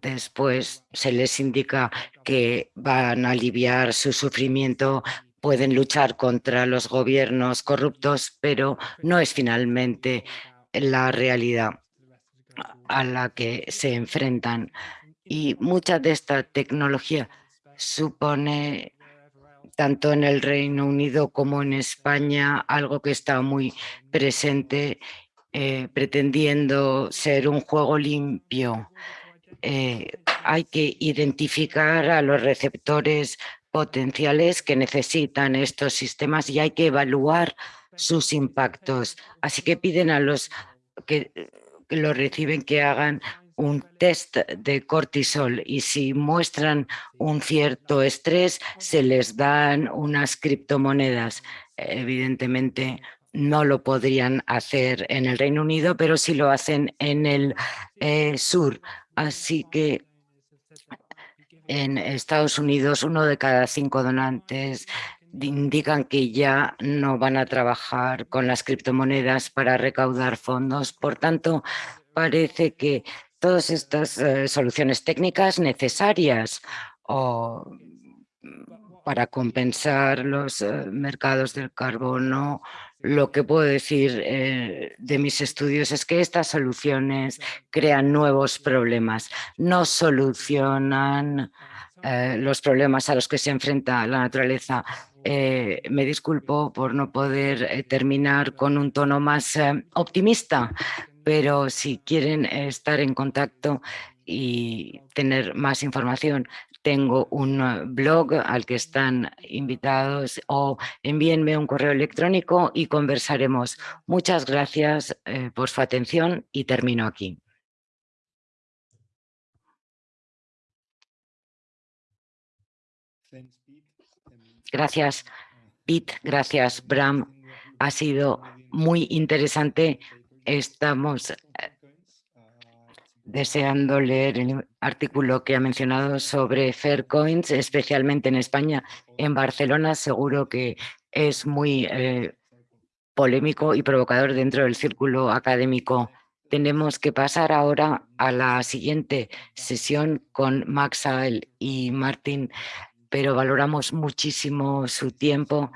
después se les indica que van a aliviar su sufrimiento, pueden luchar contra los gobiernos corruptos, pero no es finalmente la realidad a la que se enfrentan. Y mucha de esta tecnología supone tanto en el Reino Unido como en España, algo que está muy presente, eh, pretendiendo ser un juego limpio. Eh, hay que identificar a los receptores potenciales que necesitan estos sistemas y hay que evaluar sus impactos. Así que piden a los que, que lo reciben que hagan un test de cortisol y si muestran un cierto estrés, se les dan unas criptomonedas. Evidentemente no lo podrían hacer en el Reino Unido, pero sí lo hacen en el eh, sur. Así que en Estados Unidos uno de cada cinco donantes indican que ya no van a trabajar con las criptomonedas para recaudar fondos. Por tanto, parece que todas estas eh, soluciones técnicas necesarias o mm, para compensar los eh, mercados del carbono, lo que puedo decir eh, de mis estudios es que estas soluciones crean nuevos problemas, no solucionan los problemas a los que se enfrenta la naturaleza. me disculpo por no poder terminar con un tono más optimista, pero si quieren estar en contacto y tener más información, tengo un eh, blog al que están invitados o envíenme un correo electrónico y conversaremos. Muchas gracias eh, por su atención y termino aquí. Gracias, Pete. Gracias, Bram. Ha sido muy interesante Estamos eh, deseando leer el artículo que ha mencionado sobre Faircoins, especialmente en España. En Barcelona seguro que es muy eh, polémico y provocador dentro del círculo académico. Tenemos que pasar ahora a la siguiente sesión con Max y Martín, pero valoramos muchísimo su tiempo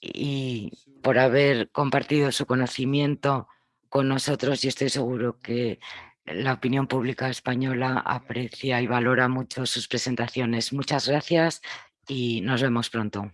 y por haber compartido su conocimiento con nosotros y estoy seguro que la opinión pública española aprecia y valora mucho sus presentaciones. Muchas gracias y nos vemos pronto.